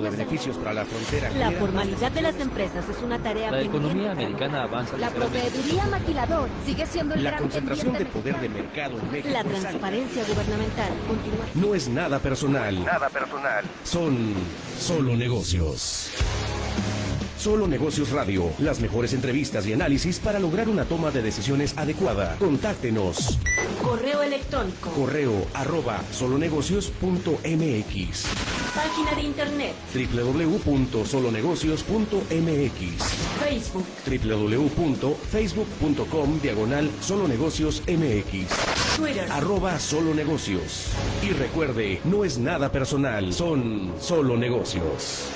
de beneficios para la frontera. La formalidad de las empresas es una tarea La economía americana avanza. La proveeduría maquilador sigue siendo el La gran concentración de poder de mercado en México. La transparencia gubernamental continúa. No es nada personal. Nada personal. Son solo negocios. Solo Negocios Radio, las mejores entrevistas y análisis para lograr una toma de decisiones adecuada. Contáctenos. Correo electrónico. Correo arroba solonegocios.mx Página de internet. www.solonegocios.mx Facebook. www.facebook.com diagonal solonegocios mx Twitter. arroba solo negocios y recuerde no es nada personal son solo negocios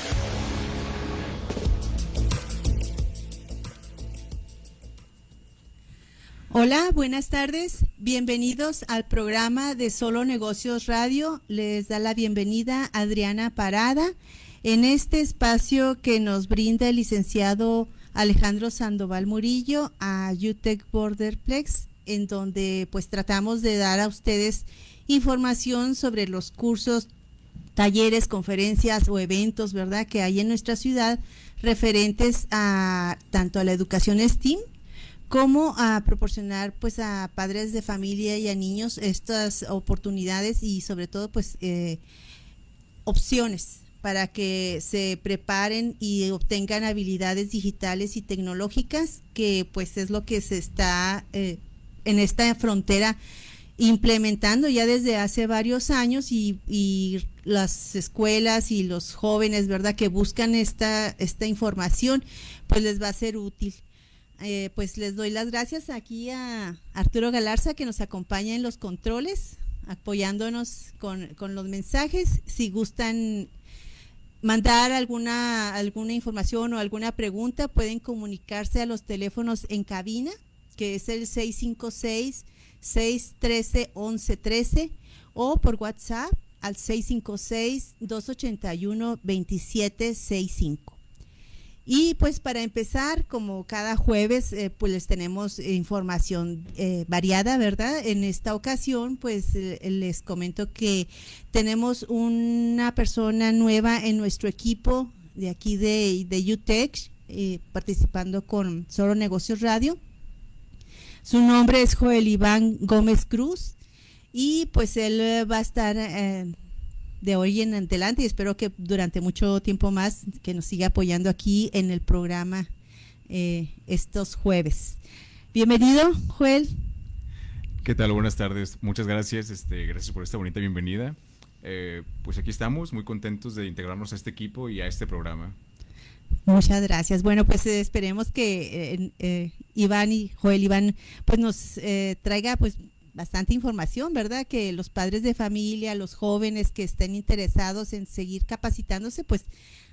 Hola, buenas tardes. Bienvenidos al programa de Solo Negocios Radio. Les da la bienvenida Adriana Parada en este espacio que nos brinda el licenciado Alejandro Sandoval Murillo a UTEC Borderplex, en donde pues tratamos de dar a ustedes información sobre los cursos, talleres, conferencias o eventos, ¿verdad?, que hay en nuestra ciudad referentes a tanto a la educación STEAM como a proporcionar pues a padres de familia y a niños estas oportunidades y sobre todo pues eh, opciones para que se preparen y obtengan habilidades digitales y tecnológicas que pues es lo que se está eh, en esta frontera implementando ya desde hace varios años y, y las escuelas y los jóvenes verdad que buscan esta esta información pues les va a ser útil eh, pues les doy las gracias aquí a Arturo Galarza que nos acompaña en los controles, apoyándonos con, con los mensajes. Si gustan mandar alguna, alguna información o alguna pregunta, pueden comunicarse a los teléfonos en cabina, que es el 656-613-1113 o por WhatsApp al 656-281-2765. Y pues para empezar, como cada jueves, eh, pues les tenemos información eh, variada, ¿verdad? En esta ocasión, pues eh, les comento que tenemos una persona nueva en nuestro equipo de aquí de, de UTEC, eh, participando con Solo Negocios Radio. Su nombre es Joel Iván Gómez Cruz y pues él va a estar de hoy en adelante y espero que durante mucho tiempo más que nos siga apoyando aquí en el programa eh, estos jueves. Bienvenido, Joel. ¿Qué tal? Buenas tardes. Muchas gracias. Este, gracias por esta bonita bienvenida. Eh, pues aquí estamos, muy contentos de integrarnos a este equipo y a este programa. Muchas gracias. Bueno, pues eh, esperemos que eh, eh, Iván y Joel Iván pues nos eh, traiga pues bastante información, ¿verdad? Que los padres de familia, los jóvenes que estén interesados en seguir capacitándose, pues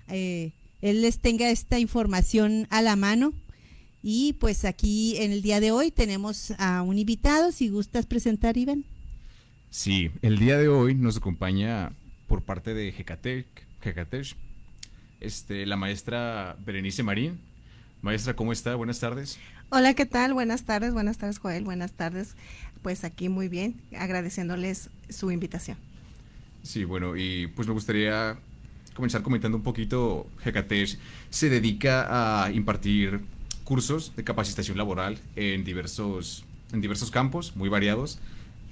eh, él les tenga esta información a la mano. Y pues aquí en el día de hoy tenemos a un invitado, si gustas presentar, Iván. Sí, el día de hoy nos acompaña por parte de Jecatec, Jecatech, este, la maestra Berenice Marín. Maestra, ¿cómo está? Buenas tardes. Hola, ¿qué tal? Buenas tardes, buenas tardes Joel, buenas tardes. Pues aquí muy bien, agradeciéndoles su invitación. Sí, bueno, y pues me gustaría comenzar comentando un poquito. Jecatech se dedica a impartir cursos de capacitación laboral en diversos, en diversos campos, muy variados.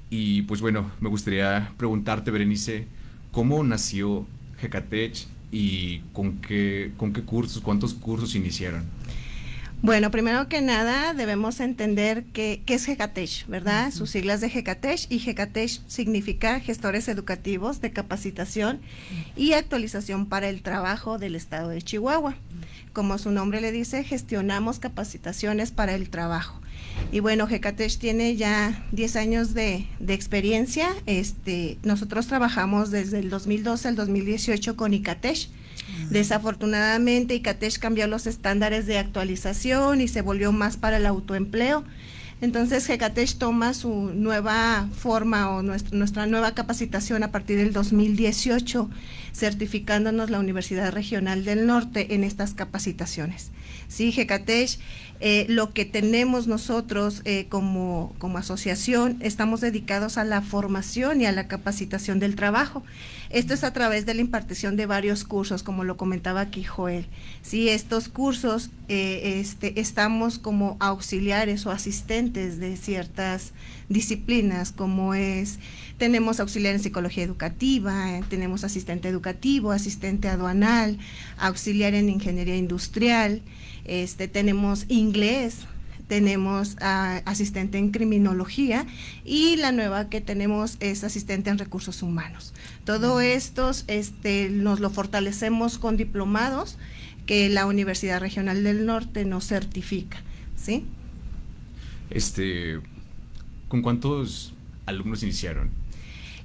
Y pues bueno, me gustaría preguntarte, Berenice, ¿cómo nació Jecatech y con qué, con qué cursos, cuántos cursos iniciaron? Bueno, primero que nada debemos entender que- qué es GECATESH, ¿verdad? Sus siglas de GECATESH y GECATESH significa Gestores Educativos de Capacitación y Actualización para el Trabajo del Estado de Chihuahua. Como su nombre le dice, gestionamos capacitaciones para el trabajo. Y bueno, GECATESH tiene ya 10 años de, de experiencia. Este, nosotros trabajamos desde el 2012 al 2018 con ICATESH. Desafortunadamente, ICATESH cambió los estándares de actualización y se volvió más para el autoempleo. Entonces Hecatech toma su nueva forma o nuestra, nueva capacitación a partir del 2018, certificándonos la Universidad Regional del Norte en estas capacitaciones. Sí, Hecatech, eh, lo que tenemos nosotros eh, como, como asociación, estamos dedicados a la formación y a la capacitación del trabajo. Esto es a través de la impartición de varios cursos, como lo comentaba aquí Joel. Estos cursos eh, este, estamos como auxiliares o asistentes de ciertas disciplinas, como es, tenemos auxiliar en psicología educativa, tenemos asistente educativo, asistente aduanal, auxiliar en ingeniería industrial, este, tenemos inglés, tenemos a asistente en criminología y la nueva que tenemos es asistente en recursos humanos. Todo esto este, nos lo fortalecemos con diplomados que la Universidad Regional del Norte nos certifica, ¿sí? Este, ¿con cuántos alumnos iniciaron?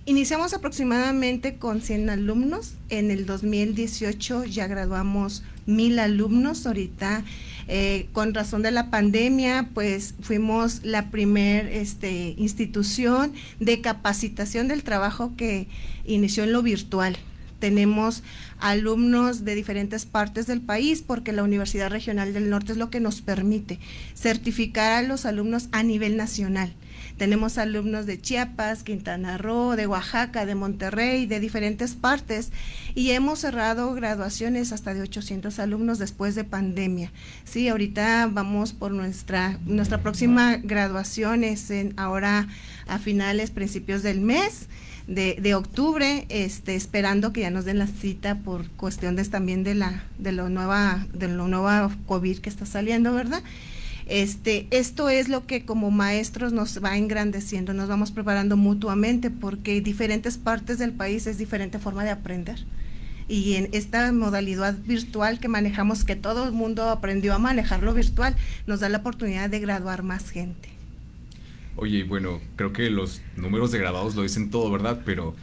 Iniciamos aproximadamente con 100 alumnos. En el 2018 ya graduamos mil alumnos. Ahorita, eh, con razón de la pandemia, pues fuimos la primer este, institución de capacitación del trabajo que inició en lo virtual. Tenemos alumnos de diferentes partes del país porque la Universidad Regional del Norte es lo que nos permite certificar a los alumnos a nivel nacional. Tenemos alumnos de Chiapas, Quintana Roo, de Oaxaca, de Monterrey, de diferentes partes y hemos cerrado graduaciones hasta de 800 alumnos después de pandemia. Sí, ahorita vamos por nuestra nuestra próxima graduación es en ahora a finales, principios del mes. De, de, octubre, este, esperando que ya nos den la cita por cuestiones también de la de lo nueva de lo nueva COVID que está saliendo, ¿verdad? Este, esto es lo que como maestros nos va engrandeciendo, nos vamos preparando mutuamente porque diferentes partes del país es diferente forma de aprender. Y en esta modalidad virtual que manejamos, que todo el mundo aprendió a manejarlo virtual, nos da la oportunidad de graduar más gente. Oye, bueno, creo que los números de graduados lo dicen todo, ¿verdad? Pero,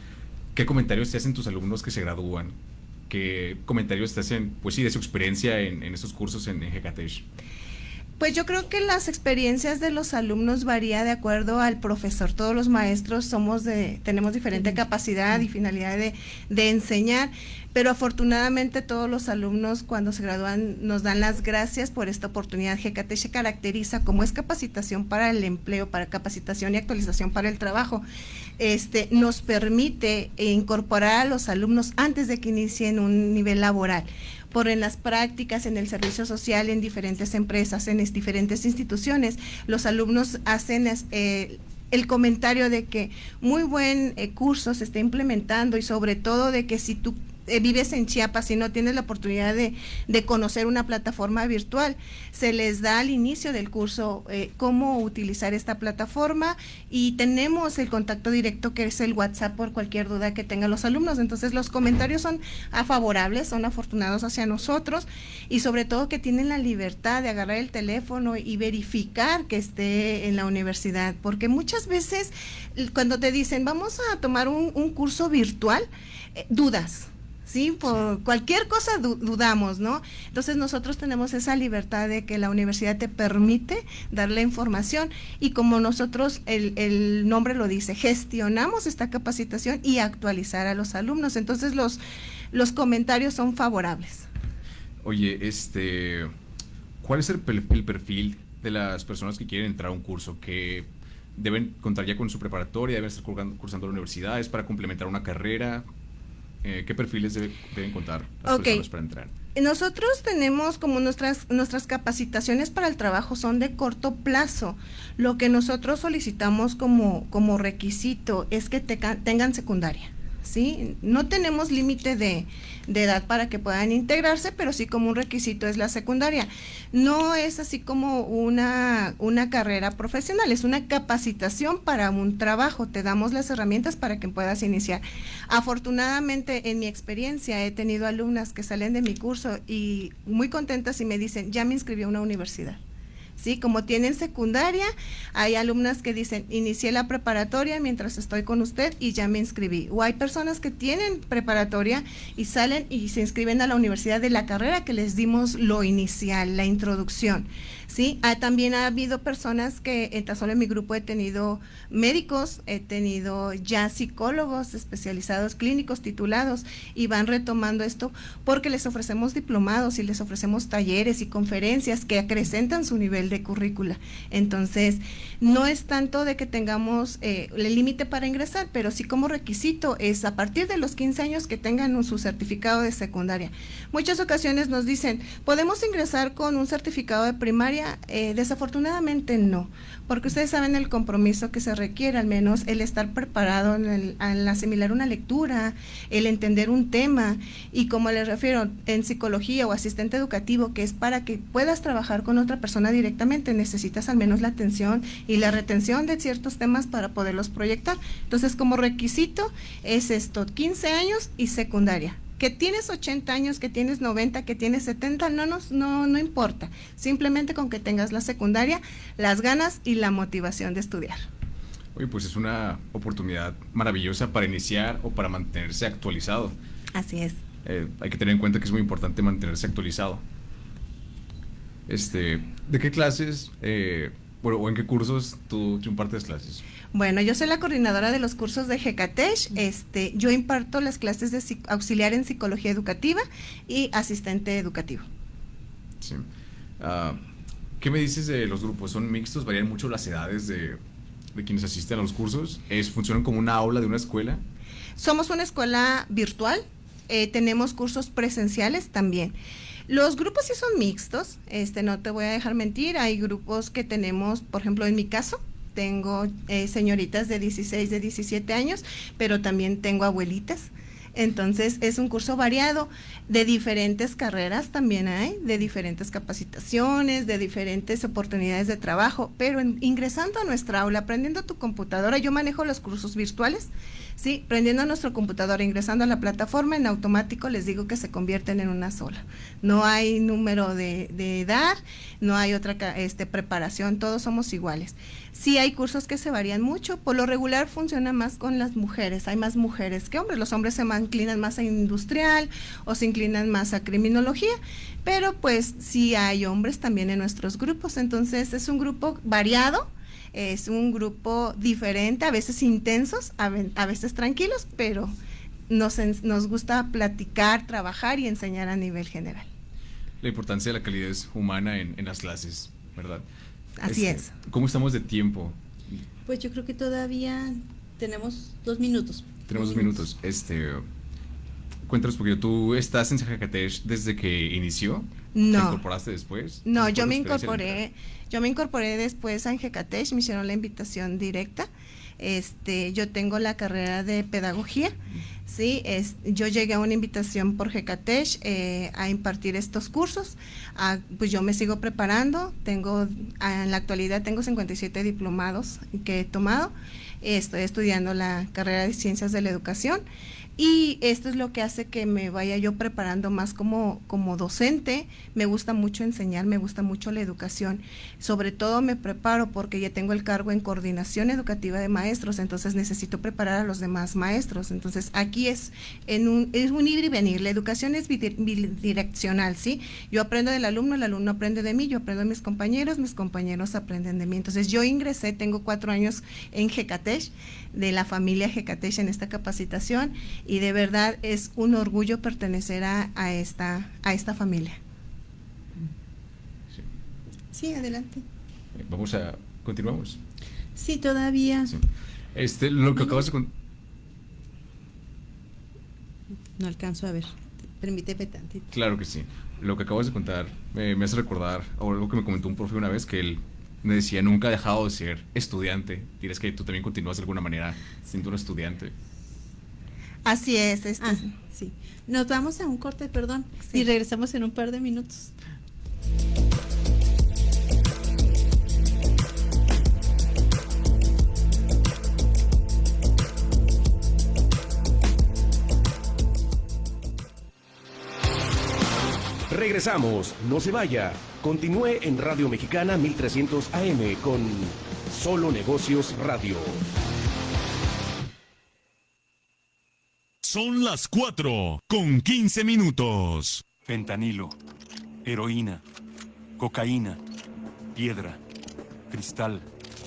¿qué comentarios te hacen tus alumnos que se gradúan? ¿Qué comentarios te hacen, pues sí, de su experiencia en, en estos cursos en, en Hecatech? Pues yo creo que las experiencias de los alumnos varía de acuerdo al profesor. Todos los maestros somos de, tenemos diferente capacidad y finalidad de, de enseñar, pero afortunadamente todos los alumnos cuando se gradúan nos dan las gracias por esta oportunidad. GKT se caracteriza como es capacitación para el empleo, para capacitación y actualización para el trabajo. Este nos permite incorporar a los alumnos antes de que inicien un nivel laboral por en las prácticas, en el servicio social, en diferentes empresas, en diferentes instituciones. Los alumnos hacen eh, el comentario de que muy buen eh, curso se está implementando y sobre todo de que si tú eh, vives en Chiapas y no tienes la oportunidad de, conocer una plataforma virtual, se les da al inicio del curso eh, cómo utilizar esta plataforma y tenemos el contacto directo que es el WhatsApp por cualquier duda que tengan los alumnos. Entonces los comentarios son favorables, son afortunados hacia nosotros y sobre todo que tienen la libertad de agarrar el teléfono y verificar que esté en la universidad, porque muchas veces cuando te dicen vamos a tomar un, curso virtual, eh, dudas ¿sí? Por cualquier cosa dudamos, ¿no? Entonces nosotros tenemos esa libertad de que la universidad te permite darle información y como nosotros, el, el nombre lo dice, gestionamos esta capacitación y actualizar a los alumnos. Entonces los, los comentarios son favorables. Oye, este, ¿cuál es el, el perfil de las personas que quieren entrar a un curso? que deben contar ya con su preparatoria, deben estar cursando la universidad, es para complementar una carrera. Eh, ¿qué perfiles deben contar las personas para entrar? Nosotros tenemos como nuestras, nuestras capacitaciones para el trabajo son de corto plazo. Lo que nosotros solicitamos como, como requisito es que tengan secundaria. ¿Sí? No tenemos límite de, de edad para que puedan integrarse, pero sí como un requisito es la secundaria. No es así como una, una carrera profesional, es una capacitación para un trabajo. Te damos las herramientas para que puedas iniciar. Afortunadamente, en mi experiencia, he tenido alumnas que salen de mi curso y muy contentas y me dicen, ya me inscribí a una universidad ¿sí? Como tienen secundaria, hay alumnas que dicen, inicié la preparatoria mientras estoy con usted y ya me inscribí. O hay personas que tienen preparatoria y salen y se inscriben a la universidad de la carrera que les dimos lo inicial, la introducción. ¿Sí? Ah, también ha habido personas que, en tan solo en mi grupo he tenido médicos, he tenido ya psicólogos especializados, clínicos titulados, y van retomando esto porque les ofrecemos diplomados y les ofrecemos talleres y conferencias que acrecentan su nivel de currícula. Entonces, no es tanto de que tengamos eh, el límite para ingresar, pero sí como requisito es a partir de los 15 años que tengan su certificado de secundaria. Muchas ocasiones nos dicen, ¿podemos ingresar con un certificado de primaria? Eh, desafortunadamente no, porque ustedes saben el compromiso que se requiere, al menos el estar preparado en el, al asimilar una lectura, el entender un tema y como les refiero, en psicología o asistente educativo, que es para que puedas trabajar con otra persona directamente, necesitas al menos la atención y la retención de ciertos temas para poderlos proyectar. Entonces, como requisito es esto, 15 años y secundaria que tienes 80 años, que tienes 90, que tienes 70, no, nos, no, no importa. Simplemente con que tengas la secundaria, las ganas y la motivación de estudiar. Oye, pues es una oportunidad maravillosa para iniciar o para mantenerse actualizado. Así es. Eh, hay que tener en cuenta que es muy importante mantenerse actualizado. Este, ¿De qué clases, eh, bueno, o en qué cursos tú, tú impartes clases? Bueno, yo soy la coordinadora de los cursos de GECATESH. Este, yo imparto las clases de auxiliar en psicología educativa y asistente educativo. Sí. Ah, ¿Qué me dices de los grupos? ¿Son mixtos? ¿Varían mucho las edades de, de quienes asisten a los cursos? ¿Es, ¿Funcionan como una aula de una escuela? Somos una escuela virtual, eh, tenemos cursos presenciales también. Los grupos sí son mixtos, este, no te voy a dejar mentir, hay grupos que tenemos, por ejemplo, en mi caso, tengo eh, señoritas de 16, de 17 años, pero también tengo abuelitas. Entonces es un curso variado de diferentes carreras también hay, de diferentes capacitaciones, de diferentes oportunidades de trabajo, pero en- ingresando a nuestra aula, aprendiendo tu computadora, yo manejo los cursos virtuales, ¿sí? Prendiendo nuestra computadora, ingresando a la plataforma, en automático les digo que se convierten en una sola. No hay número de, de edad, no hay otra este, preparación, todos somos iguales. Sí hay cursos que se varían mucho, por lo regular funciona más con las mujeres, hay más mujeres que hombres, los hombres se inclinan más a industrial o se inclinan más a criminología, pero pues sí hay hombres también en nuestros grupos, entonces es un grupo variado, es un grupo diferente, a veces intensos, a, ve- a veces tranquilos, pero nos, nos gusta platicar, trabajar y enseñar a nivel general. La importancia de la calidez humana en, en las clases, ¿verdad? Así Este, es. ¿Cómo estamos de tiempo? Pues yo creo que todavía tenemos dos minutos. Tenemos dos minutos. Este, cuéntanos poquito. ¿Tú estás en Zacatecas desde que inició? ¿Te incorporaste después? No, ¿Cómo yo me incorporé, yo me incorporé después a Angecatech, me hicieron la invitación directa. Este, yo tengo la carrera de pedagogía, sí, es, yo llegué a una invitación por Gecatech eh, a impartir estos cursos, Ah, pues yo me sigo preparando, tengo, ah, en la actualidad tengo 57 diplomados que he tomado, estoy estudiando la carrera de ciencias de la educación y esto es lo que hace que me vaya yo preparando más como, como docente. Me gusta mucho enseñar, me gusta mucho la educación. Sobre todo me preparo porque ya tengo el cargo en coordinación educativa de maestros, entonces necesito preparar a los demás maestros. Entonces aquí es, en un, es un ir y venir. La educación es bidi- bidireccional, ¿sí? Yo aprendo del alumno, el alumno aprende de mí, yo aprendo de mis compañeros, mis compañeros aprenden de mí. Entonces yo ingresé, tengo cuatro años en Gecatech, de la familia Gecatech en esta capacitación y de verdad es un orgullo pertenecer a, a esta, a esta familia. Sí. Adelante. Vamos a. Continuamos. Sí, todavía Sí. Este, lo que acabas de contar. No alcanzo a ver. Permíteme tantito. Claro que sí. Lo que acabas de contar eh, me hace recordar o algo que me comentó un profe una vez que él me decía nunca ha dejado de ser estudiante. Dirás que tú también continúas de alguna manera siendo un estudiante. Así es, este, Ah, sí. Nos vamos a un corte, perdón, Sí. y regresamos en un par de minutos. Regresamos, no se vaya. Continúe en Radio Mexicana 1300 AM con Solo Negocios Radio. Son las 4 con 15 minutos. Fentanilo, heroína, cocaína, piedra, cristal.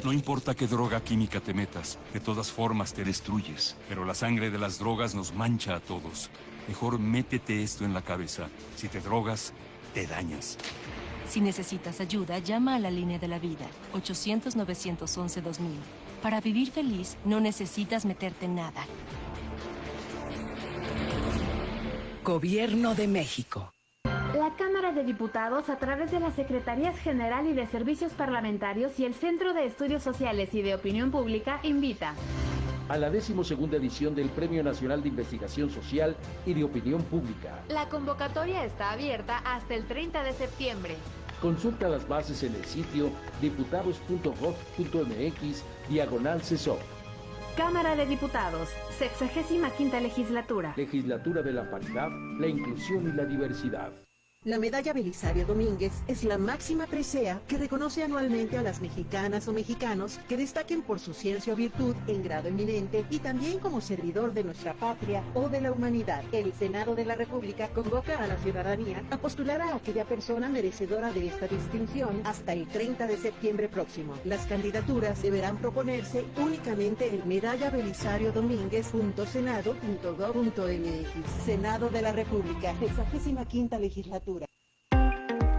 No importa qué droga química te metas, de todas formas te destruyes. Pero la sangre de las drogas nos mancha a todos. Mejor métete esto en la cabeza. Si te drogas, te dañas. Si necesitas ayuda, llama a la línea de la vida, 800-911-2000. Para vivir feliz, no necesitas meterte en nada. Gobierno de México. La Cámara de Diputados, a través de las Secretarías General y de Servicios Parlamentarios y el Centro de Estudios Sociales y de Opinión Pública, invita a la decimosegunda edición del Premio Nacional de Investigación Social y de Opinión Pública. La convocatoria está abierta hasta el 30 de septiembre. Consulta las bases en el sitio diputados.gov.mx diagonal CESOP. Cámara de Diputados, 65 legislatura. Legislatura de la paridad, la inclusión y la diversidad. La medalla Belisario Domínguez es la máxima presea que reconoce anualmente a las mexicanas o mexicanos que destaquen por su ciencia o virtud en grado eminente y también como servidor de nuestra patria o de la humanidad. El Senado de la República convoca a la ciudadanía a postular a aquella persona merecedora de esta distinción hasta el 30 de septiembre próximo. Las candidaturas deberán proponerse únicamente en medalla. Senado de la República, 65 legislatura.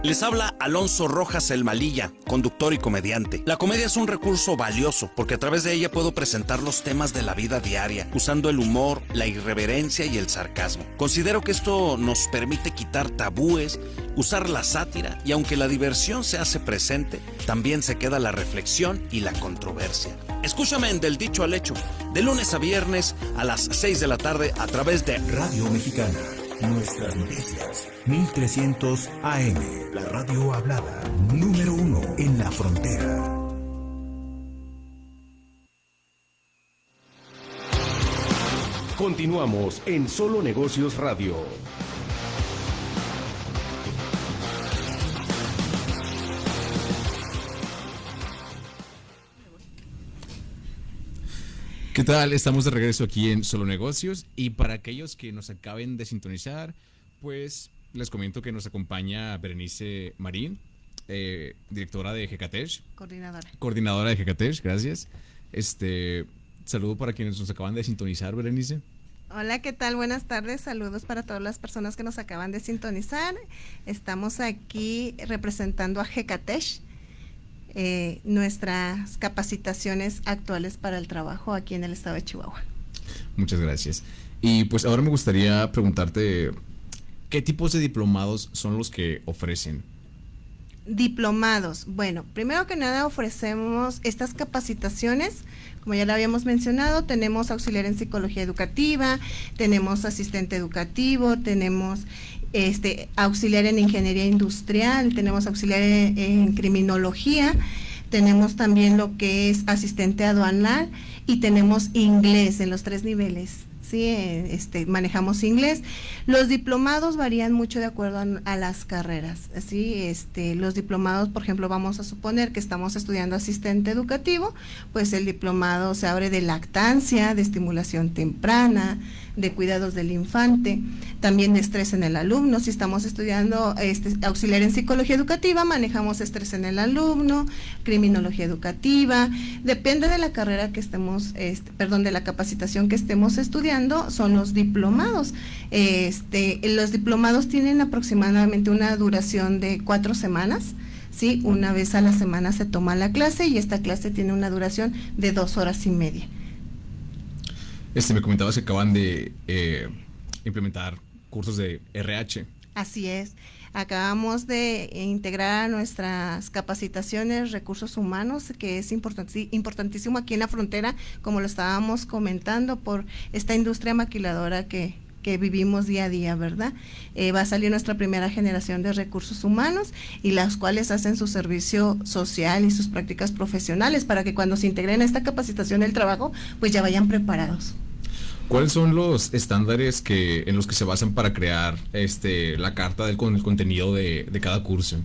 Les habla Alonso Rojas El Malilla, conductor y comediante. La comedia es un recurso valioso porque a través de ella puedo presentar los temas de la vida diaria, usando el humor, la irreverencia y el sarcasmo. Considero que esto nos permite quitar tabúes, usar la sátira y aunque la diversión se hace presente, también se queda la reflexión y la controversia. Escúchame en Del Dicho al Hecho, de lunes a viernes a las 6 de la tarde a través de Radio Mexicana. Nuestras noticias. 1300 AM. La radio hablada. Número uno en la frontera. Continuamos en Solo Negocios Radio. ¿Qué tal? Estamos de regreso aquí en Solo Negocios y para aquellos que nos acaben de sintonizar, pues les comento que nos acompaña Berenice Marín, eh, directora de GKTESH. Coordinadora. Coordinadora de GKTESH, gracias. Este, saludo para quienes nos acaban de sintonizar, Berenice. Hola, ¿qué tal? Buenas tardes. Saludos para todas las personas que nos acaban de sintonizar. Estamos aquí representando a GKTESH eh, nuestras capacitaciones actuales para el trabajo aquí en el estado de Chihuahua. Muchas gracias. Y pues ahora me gustaría preguntarte, ¿qué tipos de diplomados son los que ofrecen? Diplomados. Bueno, primero que nada ofrecemos estas capacitaciones. Como ya lo habíamos mencionado, tenemos auxiliar en psicología educativa, tenemos asistente educativo, tenemos este, auxiliar en ingeniería industrial, tenemos auxiliar en, criminología, tenemos también lo que es asistente aduanal y tenemos inglés en los tres niveles. Sí, este, manejamos inglés. Los diplomados varían mucho de acuerdo a, las carreras. ¿sí? Este, los diplomados, por ejemplo, vamos a suponer que estamos estudiando asistente educativo, pues el diplomado se abre de lactancia, de estimulación temprana, de cuidados del infante, también estrés en el alumno. Si estamos estudiando este, auxiliar en psicología educativa, manejamos estrés en el alumno, criminología educativa. Depende de la carrera que estemos, este, perdón, de la capacitación que estemos estudiando, son los diplomados. Este, los diplomados tienen aproximadamente una duración de cuatro semanas. ¿sí? Una vez a la semana se toma la clase y esta clase tiene una duración de dos horas y media. Este, me comentabas que acaban de eh, implementar cursos de RH. Así es. Acabamos de integrar nuestras capacitaciones recursos humanos, que es importantísimo aquí en la frontera, como lo estábamos comentando, por esta industria maquiladora que, que vivimos día a día, ¿verdad? Eh, va a salir nuestra primera generación de recursos humanos y las cuales hacen su servicio social y sus prácticas profesionales para que cuando se integren a esta capacitación del trabajo, pues ya vayan preparados. ¿Cuáles son los estándares que, en los que se basan para crear este, la carta del con el contenido de, de cada curso?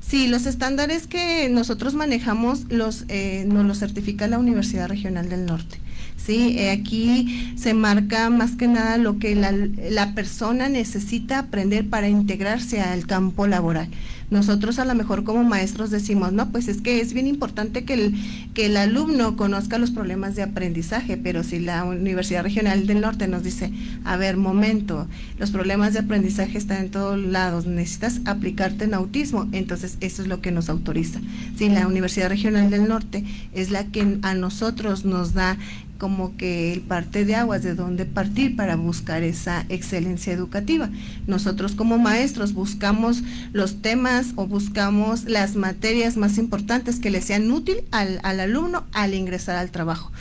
Sí, los estándares que nosotros manejamos los eh, nos los certifica la Universidad Regional del Norte. Sí, eh, aquí se marca más que nada lo que la, la persona necesita aprender para integrarse al campo laboral. Nosotros a lo mejor como maestros decimos, no, pues es que es bien importante que el, que el alumno conozca los problemas de aprendizaje, pero si la Universidad Regional del Norte nos dice, a ver, momento, los problemas de aprendizaje están en todos lados, necesitas aplicarte en autismo, entonces eso es lo que nos autoriza. Si la Universidad Regional del Norte es la que a nosotros nos da como que el parte de aguas de dónde partir para buscar esa excelencia educativa. Nosotros como maestros buscamos los temas o buscamos las materias más importantes que le sean útil al, al alumno al ingresar al trabajo,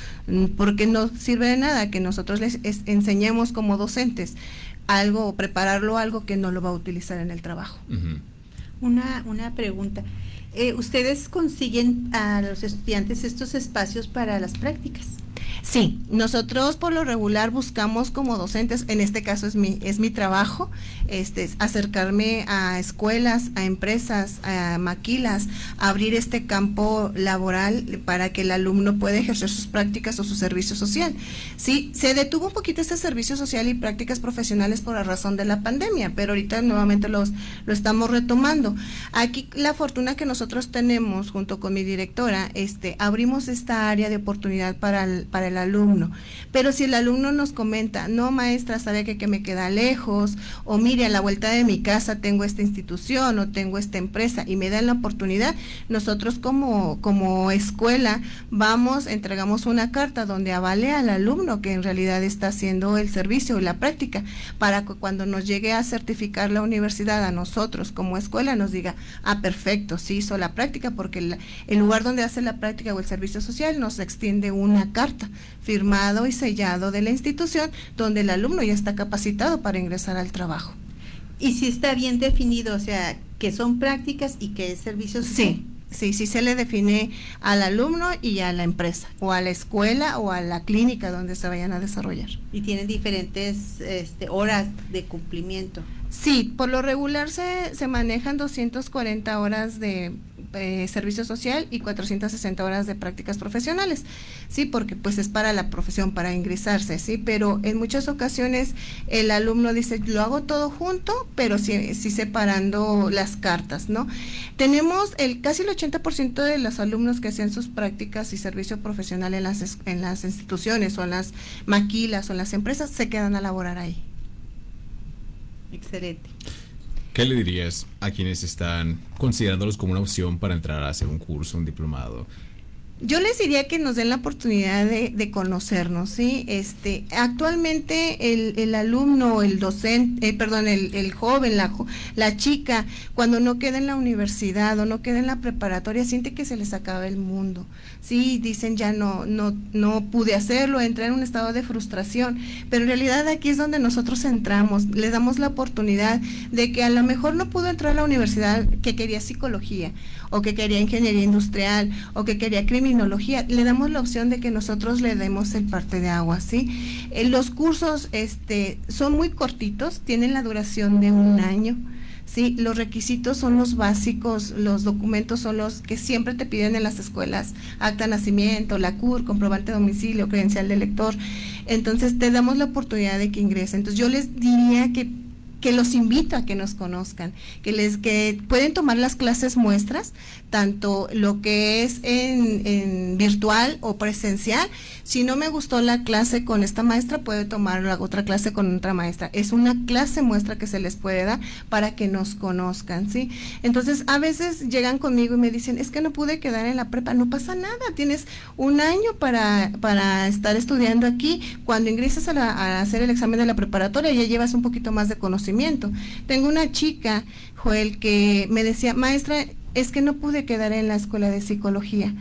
porque no sirve de nada que nosotros les enseñemos como docentes algo o prepararlo algo que no lo va a utilizar en el trabajo. una, una pregunta. Eh, ¿Ustedes consiguen a los estudiantes estos espacios para las prácticas? Sí, nosotros por lo regular buscamos como docentes, en este caso es mi, es mi trabajo, este, acercarme a escuelas, a empresas, a maquilas, abrir este campo laboral para que el alumno pueda ejercer sus prácticas o su servicio social. Sí, se detuvo un poquito este servicio social y prácticas profesionales por la razón de la pandemia, pero ahorita nuevamente los, lo estamos retomando. Aquí la fortuna que nosotros tenemos junto con mi directora, este, abrimos esta área de oportunidad para el, para el alumno. Pero si el alumno nos comenta, no maestra, sabe que, que me queda lejos, o mire, a la vuelta de mi casa tengo esta institución o tengo esta empresa y me dan la oportunidad, nosotros como, como escuela vamos, entregamos una carta donde avale al alumno que en realidad está haciendo el servicio y la práctica, para que cuando nos llegue a certificar la universidad a nosotros como escuela nos diga, ah, perfecto, sí hizo la práctica, porque el, el lugar donde hace la práctica o el servicio social nos extiende una carta firmado y sellado de la institución donde el alumno ya está capacitado para ingresar al trabajo. Y si está bien definido, o sea, que son prácticas y que es servicio Sí, sí, sí se le define al alumno y a la empresa, o a la escuela o a la clínica donde se vayan a desarrollar. Y tienen diferentes este, horas de cumplimiento. Sí, por lo regular se, se manejan 240 horas de eh, servicio social y 460 horas de prácticas profesionales, sí, porque pues es para la profesión, para ingresarse, sí, pero en muchas ocasiones el alumno dice, lo hago todo junto, pero sí, sí separando las cartas, ¿no? Tenemos el casi el 80% de los alumnos que hacen sus prácticas y servicio profesional en las, en las instituciones o en las maquilas o en las empresas se quedan a laborar ahí. Excelente. ¿Qué le dirías a quienes están considerándolos como una opción para entrar a hacer un curso, un diplomado? Yo les diría que nos den la oportunidad de, conocernos, ¿sí? Este, actualmente el, el alumno, el docente, eh, perdón, el, el, joven, la, la chica, cuando no queda en la universidad o no queda en la preparatoria, siente que se les acaba el mundo, ¿sí? Dicen ya no, no, no pude hacerlo, entré en un estado de frustración, pero en realidad aquí es donde nosotros entramos, le damos la oportunidad de que a lo mejor no pudo entrar a la universidad que quería psicología o que quería ingeniería industrial o que quería le damos la opción de que nosotros le demos el parte de agua, ¿sí? Eh, los cursos este, son muy cortitos, tienen la duración de un año. Sí, los requisitos son los básicos, los documentos son los que siempre te piden en las escuelas, acta de nacimiento, la CUR, comprobante de domicilio, credencial de lector. Entonces te damos la oportunidad de que ingresen. Entonces yo les diría que que los invito a que nos conozcan, que les que pueden tomar las clases muestras, tanto lo que es en, virtual o presencial. Si no me gustó la clase con esta maestra, puede tomar la otra clase con otra maestra. Es una clase muestra que se les puede dar para que nos conozcan, ¿sí? Entonces, a veces llegan conmigo y me dicen, es que no pude quedar en la prepa. No pasa nada, tienes un año para, para estar estudiando aquí. Cuando ingresas a, a hacer el examen de la preparatoria, ya llevas un poquito más de conocimiento tengo una chica, Joel, que me decía, maestra, es que no pude quedar en la escuela de psicología.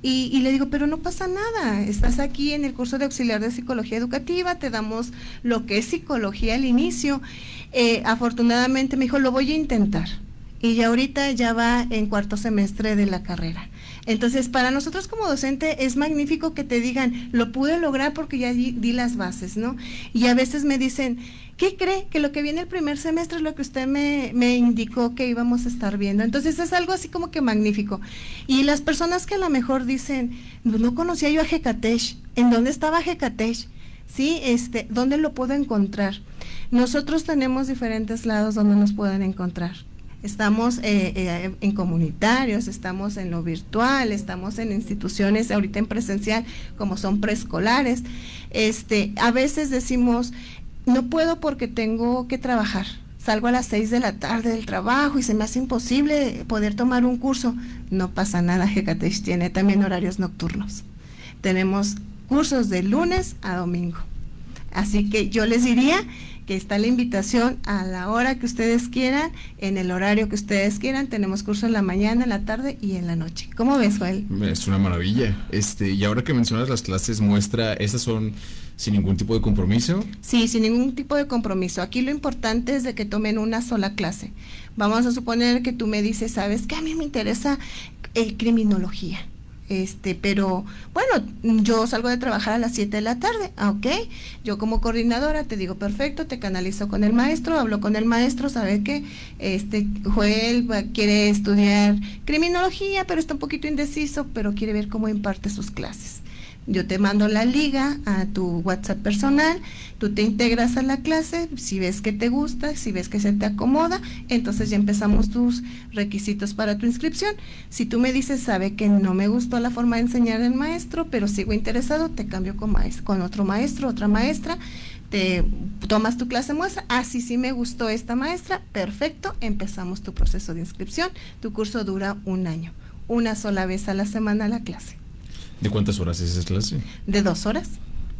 Y, le digo, pero no pasa nada, estás aquí en el curso de auxiliar de psicología educativa, te damos lo que es psicología al inicio. Eh, afortunadamente me dijo, lo voy a intentar. y ya ahorita ya va en cuarto semestre de la carrera. Entonces, para nosotros como docente es magnífico que te digan, lo pude lograr porque ya di, las bases, ¿no? Y a veces me dicen, ¿qué cree? Que lo que viene el primer semestre es lo que usted me, indicó que íbamos a estar viendo. Entonces es algo así como que magnífico. Y las personas que a lo mejor dicen, no, no conocía yo a Jecatech, ¿en dónde estaba Jecatech? ¿Sí? Este, ¿Dónde lo puedo encontrar? Nosotros tenemos diferentes lados donde nos pueden encontrar. Estamos eh, eh, en comunitarios, estamos en lo virtual, estamos en instituciones ahorita en presencial como son preescolares. Este, a veces decimos, no puedo porque tengo que trabajar. Salgo a las 6 de la tarde del trabajo y se me hace imposible poder tomar un curso. No pasa nada, Hecatech tiene también horarios nocturnos. Tenemos cursos de lunes a domingo. Así que yo les diría que está la invitación a la hora que ustedes quieran, en el horario que ustedes quieran. Tenemos curso en la mañana, en la tarde y en la noche. ¿Cómo ves, Joel? Es una maravilla. Este, y ahora que mencionas las clases muestra, ¿esas son sin ningún tipo de compromiso? Sí, sin ningún tipo de compromiso. Aquí lo importante es de que tomen una sola clase. Vamos a suponer que tú me dices, ¿sabes que A mí me interesa eh, criminología este, pero bueno, yo salgo de trabajar a las 7 de la tarde, ah, ok, yo como coordinadora te digo, perfecto, te canalizo con el maestro, hablo con el maestro, sabe que este Joel quiere estudiar criminología, pero está un poquito indeciso, pero quiere ver cómo imparte sus clases. Yo te mando la liga a tu WhatsApp personal, tú te integras a la clase, si ves que te gusta, si ves que se te acomoda, entonces ya empezamos tus requisitos para tu inscripción. Si tú me dices, sabe que no me gustó la forma de enseñar el maestro, pero sigo interesado, te cambio con, con otro maestro, otra maestra, te tomas tu clase muestra, ah, sí, sí me gustó esta maestra, perfecto, empezamos tu proceso de inscripción, tu curso dura un año, una sola vez a la semana la clase. ¿De cuántas horas es esa clase? De dos horas.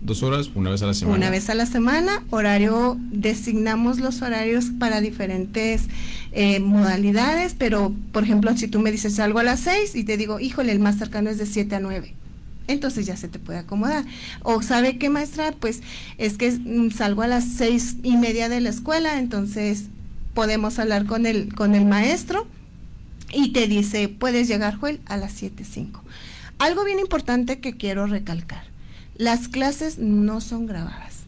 Dos horas, una vez a la semana. Una vez a la semana, horario, designamos los horarios para diferentes eh, modalidades, pero por ejemplo, si tú me dices algo a las seis y te digo, híjole, el más cercano es de siete a nueve entonces ya se te puede acomodar. O sabe qué maestra, pues es que mm, salgo a las seis y media de la escuela, entonces podemos hablar con el, con el maestro y te dice, puedes llegar, Joel, a las siete cinco. Algo bien importante que quiero recalcar. Las clases no son grabadas.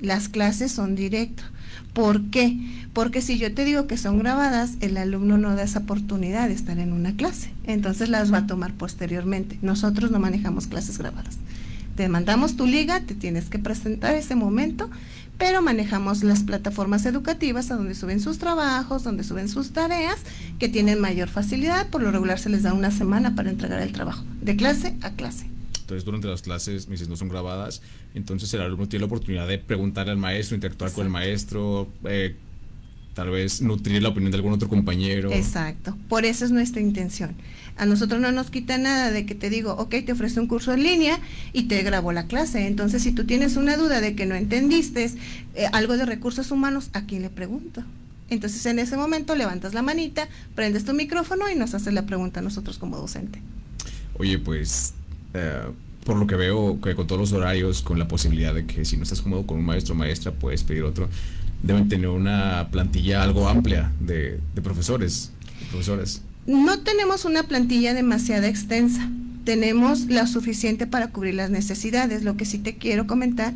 Las clases son directas. ¿Por qué? Porque si yo te digo que son grabadas, el alumno no da esa oportunidad de estar en una clase. Entonces las va a tomar posteriormente. Nosotros no manejamos clases grabadas. Te mandamos tu liga, te tienes que presentar ese momento pero manejamos las plataformas educativas a donde suben sus trabajos, donde suben sus tareas, que tienen mayor facilidad, por lo regular se les da una semana para entregar el trabajo, de clase a clase. Entonces, durante las clases, mis no son grabadas, entonces el alumno tiene la oportunidad de preguntarle al maestro, interactuar con el maestro, eh, tal vez nutrir la opinión de algún otro compañero. Exacto, por eso es nuestra intención. A nosotros no nos quita nada de que te digo, ok, te ofrece un curso en línea y te grabo la clase. Entonces, si tú tienes una duda de que no entendiste eh, algo de recursos humanos, ¿a quién le pregunto? Entonces, en ese momento levantas la manita, prendes tu micrófono y nos haces la pregunta a nosotros como docente. Oye, pues, eh, por lo que veo, que con todos los horarios, con la posibilidad de que si no estás cómodo con un maestro o maestra, puedes pedir otro, deben tener una plantilla algo amplia de, de profesores, profesores. No tenemos una plantilla demasiado extensa, tenemos la suficiente para cubrir las necesidades. Lo que sí te quiero comentar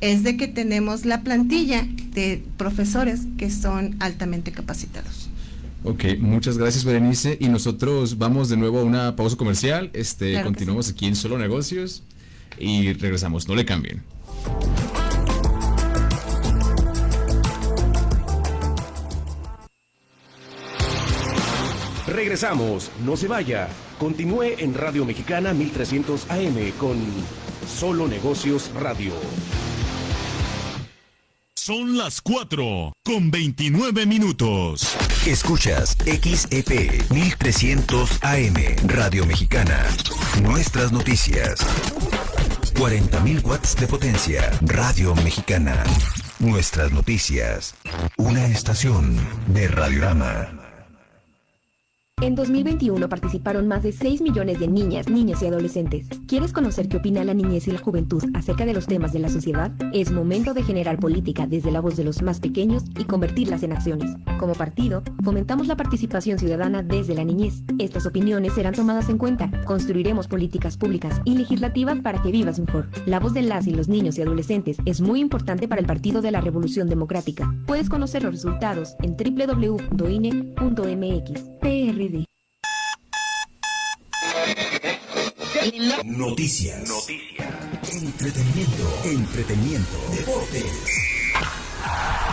es de que tenemos la plantilla de profesores que son altamente capacitados. Ok, muchas gracias Berenice y nosotros vamos de nuevo a una pausa comercial, este, continuamos aquí en Solo Negocios y regresamos, no le cambien. Regresamos, no se vaya. Continúe en Radio Mexicana 1300 AM con Solo Negocios Radio. Son las 4 con 29 minutos. Escuchas XEP 1300 AM Radio Mexicana. Nuestras noticias. 40.000 watts de potencia. Radio Mexicana. Nuestras noticias. Una estación de Radiorama. En 2021 participaron más de 6 millones de niñas, niños y adolescentes. ¿Quieres conocer qué opina la niñez y la juventud acerca de los temas de la sociedad? Es momento de generar política desde la voz de los más pequeños y convertirlas en acciones. Como partido, fomentamos la participación ciudadana desde la niñez. Estas opiniones serán tomadas en cuenta. Construiremos políticas públicas y legislativas para que vivas mejor. La voz de las y los niños y adolescentes es muy importante para el Partido de la Revolución Democrática. Puedes conocer los resultados en www.doine.mx. Noticias. Entretenimiento. Entretenimiento. Deportes.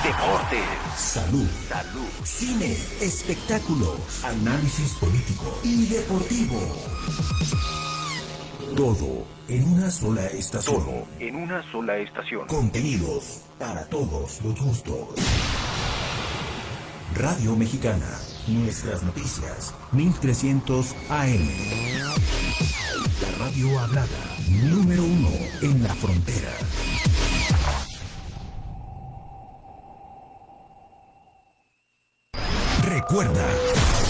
Deportes. Salud. Salud. Cine. Espectáculos. Análisis político y deportivo. Todo en una sola estación. Todo en una sola estación. Contenidos para todos los gustos. Radio Mexicana. Nuestras noticias. 1300 AM. La radio hablada. Número uno en la frontera. Recuerda,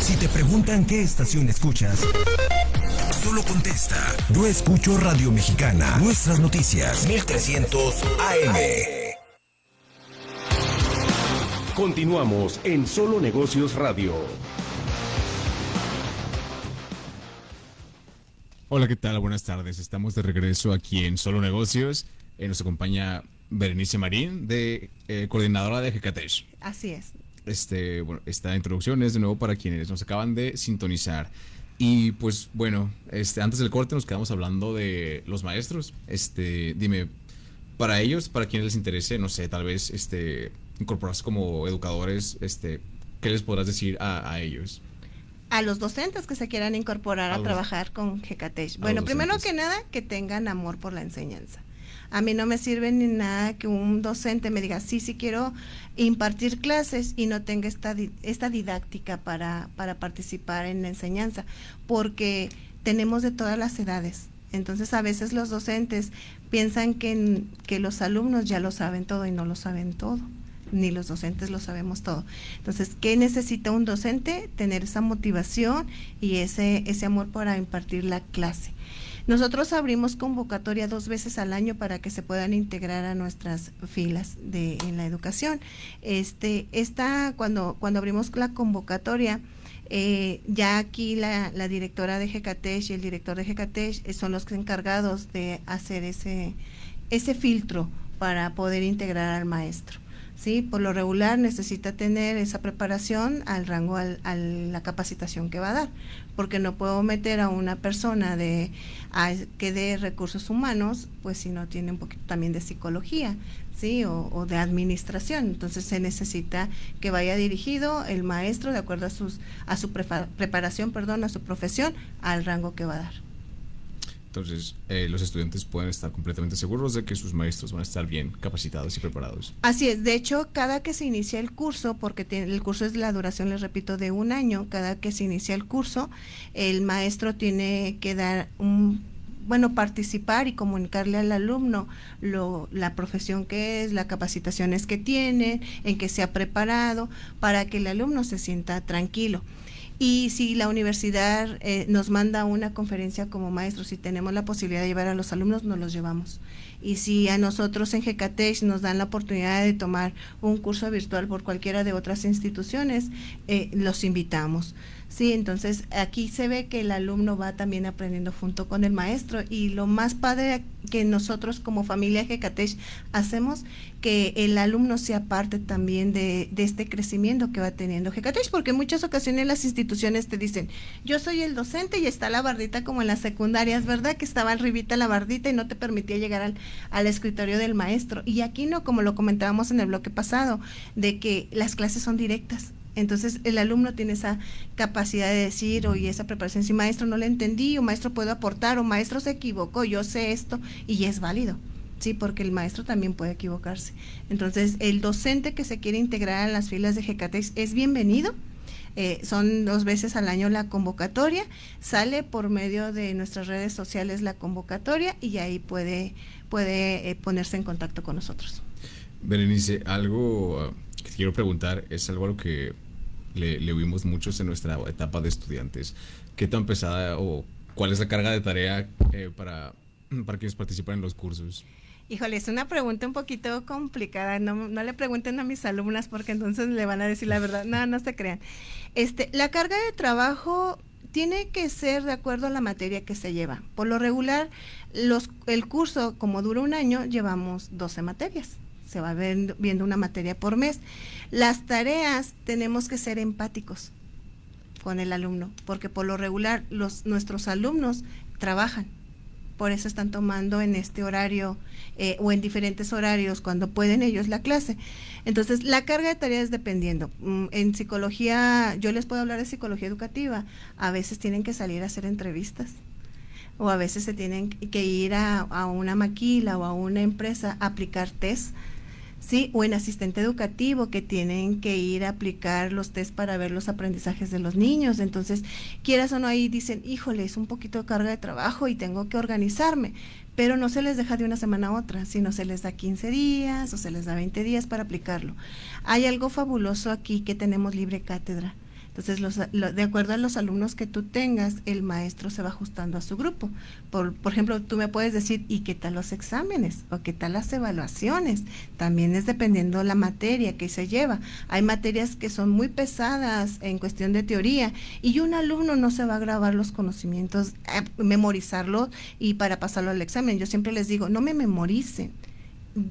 si te preguntan qué estación escuchas, solo contesta. Yo escucho Radio Mexicana. Nuestras noticias. 1300 AM. Continuamos en Solo Negocios Radio. Hola, ¿qué tal? Buenas tardes. Estamos de regreso aquí en Solo Negocios. Eh, nos acompaña Berenice Marín, de eh, coordinadora de GKTESH. Así es. Este, bueno, esta introducción es de nuevo para quienes nos acaban de sintonizar. Y pues bueno, este, antes del corte nos quedamos hablando de los maestros. Este, dime, para ellos, para quienes les interese, no sé, tal vez este, incorporarse como educadores, este, ¿qué les podrás decir a, a ellos? a los docentes que se quieran incorporar a, A los- trabajar con a Bueno, primero que nada, que tengan amor por la enseñanza. A mí no me sirve ni nada que un docente me diga, sí, sí quiero impartir clases y no tenga esta, esta didáctica para, para participar en la enseñanza, porque tenemos de todas las edades. Entonces a veces los docentes piensan que, que los alumnos ya lo saben todo y no lo saben todo ni los docentes lo sabemos todo. Entonces, ¿qué necesita un docente? Tener esa motivación y ese, ese amor para impartir la clase. Nosotros abrimos convocatoria dos veces al año para que se puedan integrar a nuestras filas de en la educación. Este, esta cuando cuando abrimos la convocatoria eh, ya aquí la, directora de GKTESH y el director de eh, son los encargados de hacer ese ese filtro para poder integrar al maestro. ¿Sí? Por lo regular necesita tener esa preparación al rango, al- a la capacitación que va a dar, porque no puedo meter a una persona de a- que de recursos humanos, pues si no tiene un poquito también de psicología, ¿sí? O, o de administración. Entonces se necesita que vaya dirigido el maestro de acuerdo a sus a su preparación, perdón, a su profesión, al rango que va a dar. Entonces, eh, los estudiantes pueden estar completamente seguros de que sus maestros van a estar bien capacitados y preparados. Así es, de hecho, cada que se inicia el curso, porque el curso es la duración, les repito, de un año, cada que se inicia el curso, el maestro tiene que dar un, bueno, participar y comunicarle al alumno lo, la profesión que es, las capacitaciones que tiene, en que se ha preparado, para que el alumno se sienta tranquilo. Y si la universidad eh, nos manda una conferencia como maestros, si tenemos la posibilidad de llevar a los alumnos, nos los llevamos. Y si a nosotros en GKTESH nos dan la oportunidad de tomar un curso virtual por cualquiera de otras instituciones, eh, los invitamos. Sí, entonces aquí se ve que el alumno va también aprendiendo junto con el maestro y lo más padre que nosotros como familia GKTESH hacemos que el alumno sea parte también de, este crecimiento que va teniendo GKTESH, porque en muchas ocasiones las instituciones te dicen, yo soy el docente y está la bardita como en las secundarias, ¿verdad? Que estaba arribita la bardita y no te permitía llegar al, al escritorio del maestro. Y aquí no, como lo comentábamos en el bloque pasado, de que las clases son directas. Entonces el alumno tiene esa capacidad de decir, oye, esa preparación, si maestro no le entendí, o maestro puedo aportar, o maestro se equivocó, yo sé esto, y es válido. Sí, porque el maestro también puede equivocarse. Entonces, el docente que se quiere integrar a las filas de GKTEX es bienvenido. Eh, son dos veces al año la convocatoria, sale por medio de nuestras redes sociales la convocatoria y ahí puede, puede eh, ponerse en contacto con nosotros. Berenice, algo uh, que quiero preguntar es algo a lo que le, le vimos muchos en nuestra etapa de estudiantes. ¿Qué tan pesada o cuál es la carga de tarea eh, para, para quienes participan en los cursos? Híjole, es una pregunta un poquito complicada. No, no, le pregunten a mis alumnas porque entonces le van a decir la verdad. No, no se crean. Este, la carga de trabajo tiene que ser de acuerdo a la materia que se lleva. Por lo regular, los, el curso, como dura un año, llevamos 12 materias. Se va viendo una materia por mes. Las tareas tenemos que ser empáticos con el alumno, porque por lo regular los, nuestros alumnos trabajan por eso están tomando en este horario eh, o en diferentes horarios cuando pueden ellos la clase. Entonces, la carga de tareas dependiendo. Mm, en psicología, yo les puedo hablar de psicología educativa, a veces tienen que salir a hacer entrevistas o a veces se tienen que ir a, a una maquila o a una empresa a aplicar test ¿sí? O en asistente educativo que tienen que ir a aplicar los test para ver los aprendizajes de los niños. Entonces, quieras o no, ahí dicen, híjole, es un poquito de carga de trabajo y tengo que organizarme. Pero no se les deja de una semana a otra, sino se les da 15 días o se les da 20 días para aplicarlo. Hay algo fabuloso aquí que tenemos libre cátedra. Entonces, los, de acuerdo a los alumnos que tú tengas, el maestro se va ajustando a su grupo. Por, por ejemplo, tú me puedes decir, ¿y qué tal los exámenes? ¿O qué tal las evaluaciones? También es dependiendo la materia que se lleva. Hay materias que son muy pesadas en cuestión de teoría y un alumno no se va a grabar los conocimientos, eh, memorizarlo y para pasarlo al examen. Yo siempre les digo, no me memoricen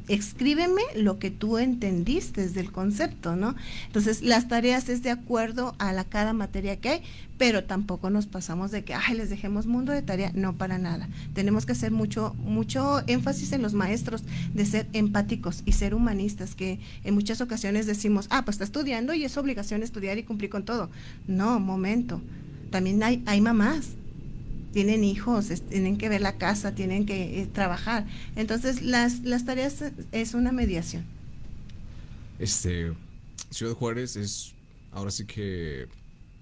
escríbeme lo que tú entendiste del concepto, ¿no? Entonces, las tareas es de acuerdo a la cada materia que hay, pero tampoco nos pasamos de que, ay, les dejemos mundo de tarea, no para nada. Tenemos que hacer mucho mucho énfasis en los maestros de ser empáticos y ser humanistas, que en muchas ocasiones decimos, ah, pues está estudiando y es obligación estudiar y cumplir con todo. No, momento. También hay hay mamás tienen hijos, tienen que ver la casa, tienen que eh, trabajar. Entonces, las, las tareas es una mediación. Este, Ciudad Juárez es ahora sí que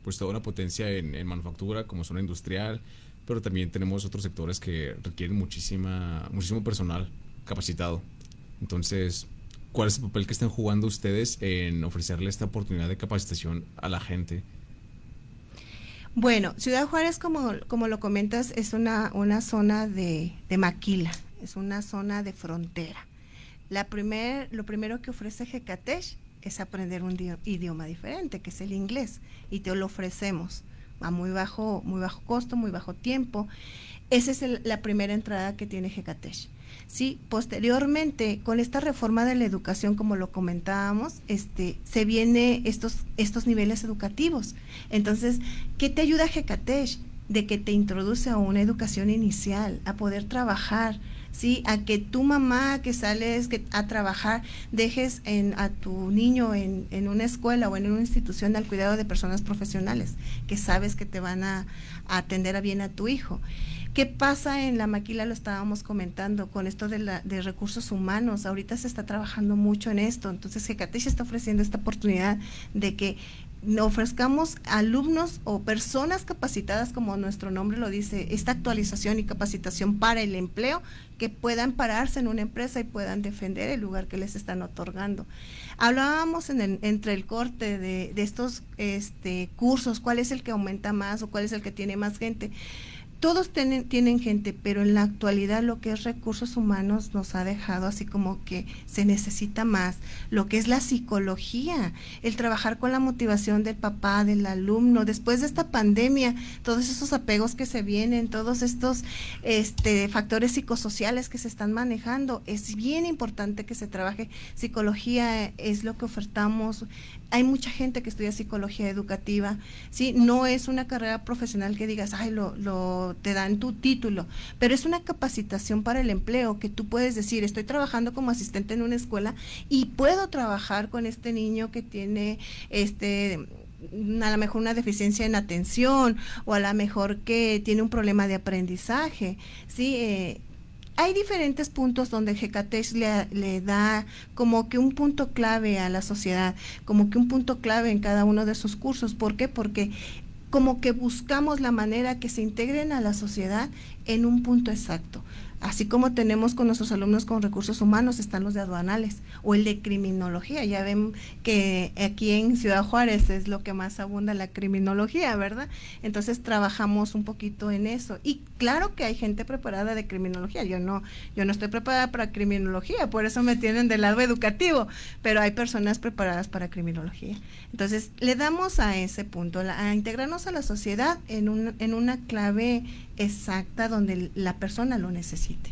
pues toda una potencia en, manufactura como zona industrial, pero también tenemos otros sectores que requieren muchísima, muchísimo personal capacitado. Entonces, ¿cuál es el papel que están jugando ustedes en ofrecerle esta oportunidad de capacitación a la gente? Bueno, Ciudad Juárez, como, como lo comentas, es una, una zona de, maquila, es una zona de frontera. La primer, lo primero que ofrece Jecatech es aprender un idioma diferente, que es el inglés, y te lo ofrecemos a muy bajo, muy bajo costo, muy bajo tiempo. Esa es la primera entrada que tiene Jecatech. Sí, posteriormente, con esta reforma de la educación, como lo comentábamos, este, se viene estos, estos niveles educativos. Entonces, ¿qué te ayuda Jecatech? De que te introduce a una educación inicial, a poder trabajar, ¿sí? A que tu mamá que sales a trabajar, dejes en, a tu niño en, en, una escuela o en una institución al cuidado de personas profesionales, que sabes que te van a, a atender a bien a tu hijo. ¿Qué pasa en la maquila? Lo estábamos comentando con esto de, la, de recursos humanos. Ahorita se está trabajando mucho en esto. Entonces, Hecatech está ofreciendo esta oportunidad de que ofrezcamos alumnos o personas capacitadas, como nuestro nombre lo dice, esta actualización y capacitación para el empleo, que puedan pararse en una empresa y puedan defender el lugar que les están otorgando. Hablábamos en entre el corte de, de estos este, cursos, cuál es el que aumenta más o cuál es el que tiene más gente todos tienen, tienen gente, pero en la actualidad lo que es recursos humanos nos ha dejado así como que se necesita más, lo que es la psicología, el trabajar con la motivación del papá, del alumno, después de esta pandemia, todos esos apegos que se vienen, todos estos este, factores psicosociales que se están manejando, es bien importante que se trabaje. Psicología es lo que ofertamos, hay mucha gente que estudia psicología educativa, ¿sí? No es una carrera profesional que digas, ay, lo, lo te dan tu título, pero es una capacitación para el empleo que tú puedes decir, estoy trabajando como asistente en una escuela y puedo trabajar con este niño que tiene este a lo mejor una deficiencia en atención o a lo mejor que tiene un problema de aprendizaje, ¿sí? Eh, hay diferentes puntos donde Hecatech le, le, da como que un punto clave a la sociedad, como que un punto clave en cada uno de sus cursos. ¿Por qué? Porque como que buscamos la manera que se integren a la sociedad en un punto exacto. Así como tenemos con nuestros alumnos con recursos humanos, están los de aduanales o el de criminología. Ya ven que aquí en Ciudad Juárez es lo que más abunda la criminología, ¿verdad? Entonces trabajamos un poquito en eso. Y claro que hay gente preparada de criminología. Yo no, yo no estoy preparada para criminología, por eso me tienen del lado educativo, pero hay personas preparadas para criminología. Entonces, le damos a ese punto, a integrarnos a la sociedad en, un, en una clave exacta donde la persona lo necesite.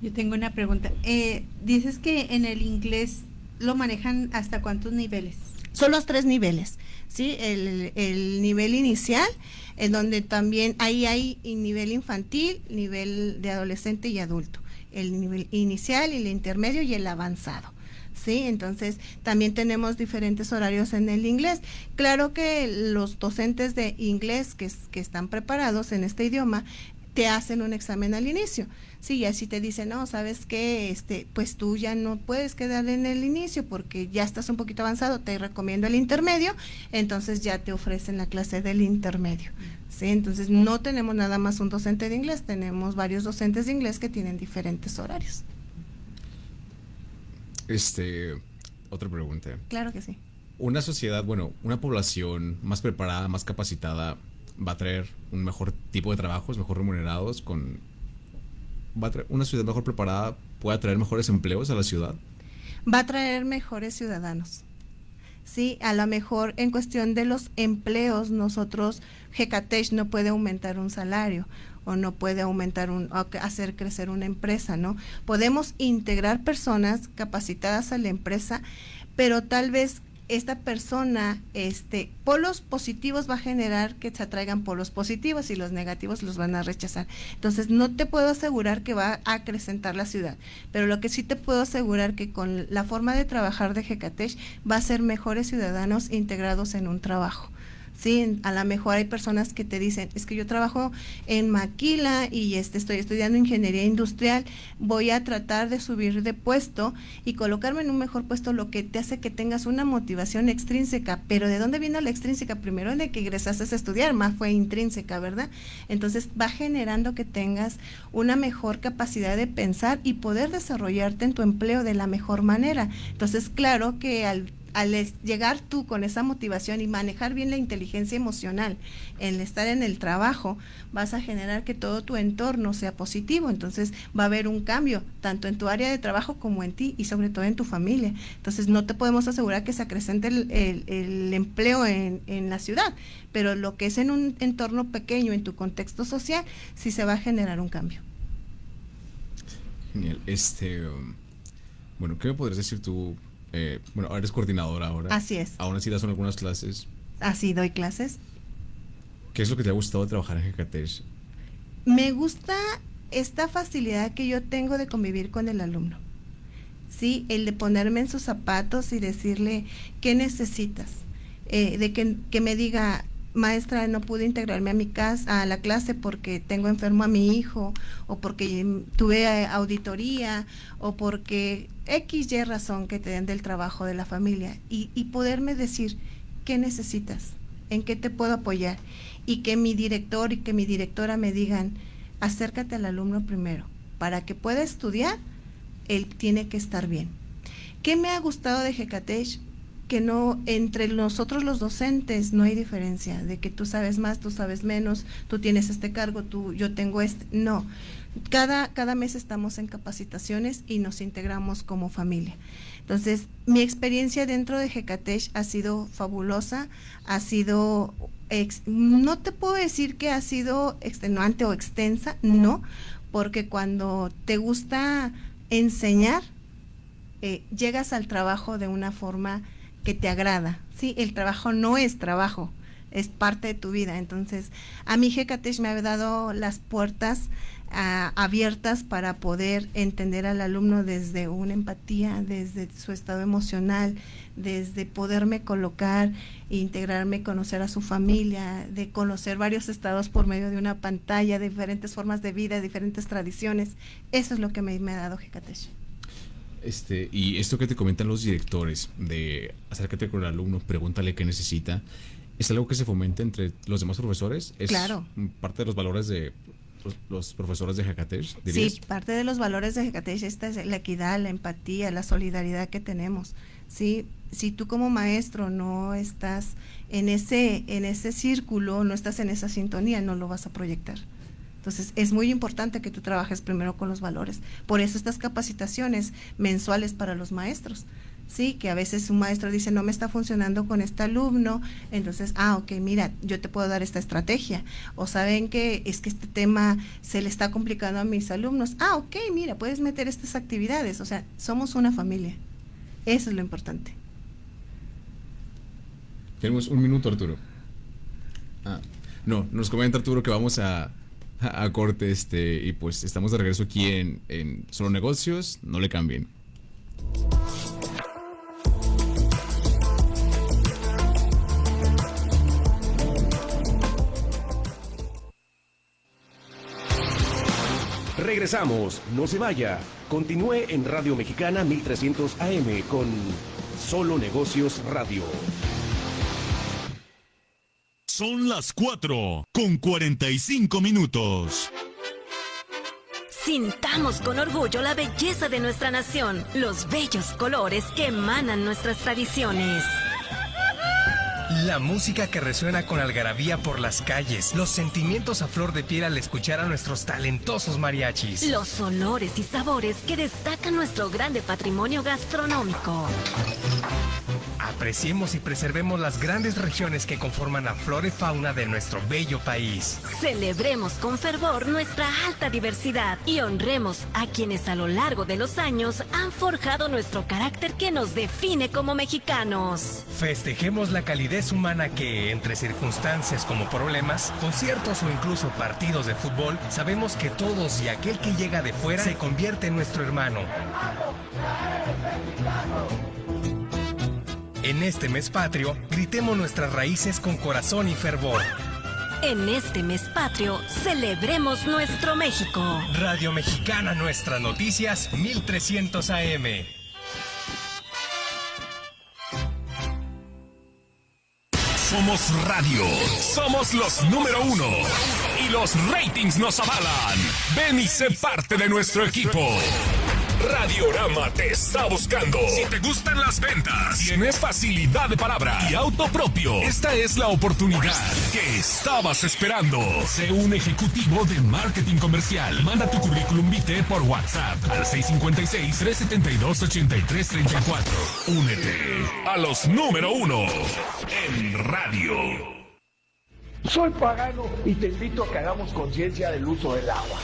Yo tengo una pregunta. Eh, dices que en el inglés lo manejan hasta cuántos niveles? Son los tres niveles, ¿sí? El, el nivel inicial, en donde también ahí hay nivel infantil, nivel de adolescente y adulto. El nivel inicial, el intermedio y el avanzado. ¿Sí? Entonces, también tenemos diferentes horarios en el inglés. Claro que los docentes de inglés que, están preparados en este idioma te hacen un examen al inicio. Sí, y así te dicen, no, sabes que, este, pues tú ya no puedes quedar en el inicio porque ya estás un poquito avanzado, te recomiendo el intermedio, entonces ya te ofrecen la clase del intermedio. Sí, entonces no tenemos nada más un docente de inglés, tenemos varios docentes de inglés que tienen diferentes horarios. Este, otra pregunta. Claro que sí. Una sociedad, bueno, una población más preparada, más capacitada, va a traer un mejor tipo de trabajos, mejor remunerados, con va a traer, una ciudad mejor preparada puede traer mejores empleos a la ciudad. Va a traer mejores ciudadanos. Sí, a lo mejor en cuestión de los empleos, nosotros, Hecatech no puede aumentar un salario o no puede aumentar un, hacer crecer una empresa, ¿no? Podemos integrar personas capacitadas a la empresa, pero tal vez esta persona, este, polos positivos va a generar que se atraigan polos positivos y los negativos los van a rechazar. Entonces, no te puedo asegurar que va a acrecentar la ciudad, pero lo que sí te puedo asegurar que con la forma de trabajar de Hecatech va a ser mejores ciudadanos integrados en un trabajo. Sí, a lo mejor hay personas que te dicen, es que yo trabajo en Maquila y este, estoy estudiando ingeniería industrial, voy a tratar de subir de puesto y colocarme en un mejor puesto, lo que te hace que tengas una motivación extrínseca. Pero ¿de dónde vino la extrínseca? Primero de que ingresaste a estudiar, más fue intrínseca, ¿verdad? Entonces va generando que tengas una mejor capacidad de pensar y poder desarrollarte en tu empleo de la mejor manera. Entonces, claro que al al llegar tú con esa motivación y manejar bien la inteligencia emocional en estar en el trabajo, vas a generar que todo tu entorno sea positivo. Entonces va a haber un cambio, tanto en tu área de trabajo como en ti y sobre todo en tu familia. Entonces no te podemos asegurar que se acrecente el, empleo en, en, la ciudad, pero lo que es en un entorno pequeño, en tu contexto social, sí se va a generar un cambio. Genial. Este, um, bueno, ¿qué me podrías decir tú eh, bueno, eres coordinadora ahora. Así es. Aún así das algunas clases. Así doy clases. ¿Qué es lo que te ha gustado trabajar en Hecatech? Me gusta esta facilidad que yo tengo de convivir con el alumno. Sí, el de ponerme en sus zapatos y decirle qué necesitas. Eh, de que, que, me diga, maestra, no pude integrarme a mi casa, a la clase porque tengo enfermo a mi hijo, o porque tuve eh, auditoría, o porque X, Y razón que te den del trabajo de la familia, y, y poderme decir qué necesitas, en qué te puedo apoyar, y que mi director y que mi directora me digan, acércate al alumno primero, para que pueda estudiar, él tiene que estar bien. ¿Qué me ha gustado de Hecatech? Que no entre nosotros los docentes no hay diferencia de que tú sabes más, tú sabes menos, tú tienes este cargo, tú yo tengo este, no. Cada cada mes estamos en capacitaciones y nos integramos como familia. Entonces, mi experiencia dentro de Hecatech ha sido fabulosa, ha sido no te puedo decir que ha sido extenuante o extensa, no, porque cuando te gusta enseñar, eh, llegas al trabajo de una forma que te agrada. Sí, el trabajo no es trabajo, es parte de tu vida. Entonces, a mí Hecatech me ha dado las puertas ah, abiertas para poder entender al alumno desde una empatía, desde su estado emocional, desde poderme colocar, integrarme, conocer a su familia, de conocer varios estados por medio de una pantalla, diferentes formas de vida, diferentes tradiciones. Eso es lo que me, ha dado Hecatech. Este, y esto que te comentan los directores de acércate con el alumno, pregúntale qué necesita, ¿es algo que se fomenta entre los demás profesores? ¿Es claro. parte de los valores de los, los profesores de Hecatech? Sí, parte de los valores de Hecatech esta es la equidad, la empatía, la solidaridad que tenemos. Sí, si tú como maestro no estás en ese en ese círculo, no estás en esa sintonía, no lo vas a proyectar. Entonces, es muy importante que tú trabajes primero con los valores. Por eso estas capacitaciones mensuales para los maestros. Sí, que a veces un maestro dice, no me está funcionando con este alumno, entonces, ah, ok, mira, yo te puedo dar esta estrategia. O saben que es que este tema se le está complicando a mis alumnos. Ah, ok, mira, puedes meter estas actividades. O sea, somos una familia. Eso es lo importante. Tenemos un minuto, Arturo. Ah, no, nos comenta Arturo que vamos a, a, corte este y pues estamos de regreso aquí en, en Solo Negocios, no le cambien. Regresamos, no se vaya. Continúe en Radio Mexicana 1300 AM con Solo Negocios Radio. Son las 4 con 45 minutos. Sintamos con orgullo la belleza de nuestra nación, los bellos colores que emanan nuestras tradiciones. La música que resuena con algarabía por las calles, los sentimientos a flor de piel al escuchar a nuestros talentosos mariachis. Los olores y sabores que destacan nuestro grande patrimonio gastronómico. Apreciemos y preservemos las grandes regiones que conforman la flora y fauna de nuestro bello país. Celebremos con fervor nuestra alta diversidad y honremos a quienes a lo largo de los años han forjado nuestro carácter que nos define como mexicanos. Festejemos la calidez humana que, entre circunstancias como problemas, conciertos o incluso partidos de fútbol, sabemos que todos y aquel que llega de fuera se convierte en nuestro hermano. En este mes patrio, gritemos nuestras raíces con corazón y fervor. En este mes patrio, celebremos nuestro México. Radio Mexicana Nuestras Noticias 1300 AM. Somos radio. Somos los número uno. Y los ratings nos avalan. Ven y sé parte de nuestro equipo. Radiorama te está buscando. Si te gustan las ventas, tienes facilidad de palabra y auto propio, esta es la oportunidad que estabas esperando. Sé un ejecutivo de marketing comercial. Manda tu currículum vitae por WhatsApp al 656-372-8334. Únete a los número uno en radio. Soy pagano y te invito a que hagamos conciencia del uso del agua.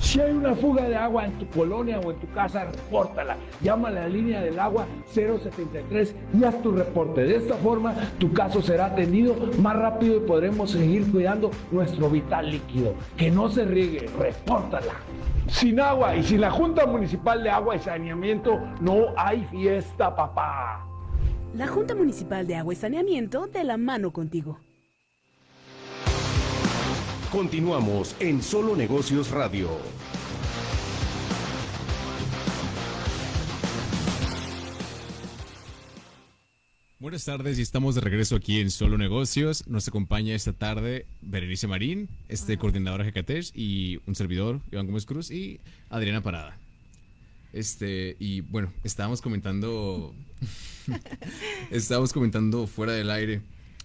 Si hay una fuga de agua en tu colonia o en tu casa, repórtala. Llama a la línea del agua 073 y haz tu reporte. De esta forma, tu caso será atendido más rápido y podremos seguir cuidando nuestro vital líquido. Que no se riegue, repórtala. Sin agua y sin la Junta Municipal de Agua y Saneamiento, no hay fiesta, papá. La Junta Municipal de Agua y Saneamiento de la mano contigo. Continuamos en Solo Negocios Radio. Buenas tardes y estamos de regreso aquí en Solo Negocios. Nos acompaña esta tarde Berenice Marín, este coordinador de Hecatech y un servidor, Iván Gómez Cruz y Adriana Parada. Este, y bueno, estábamos comentando estábamos comentando fuera del aire.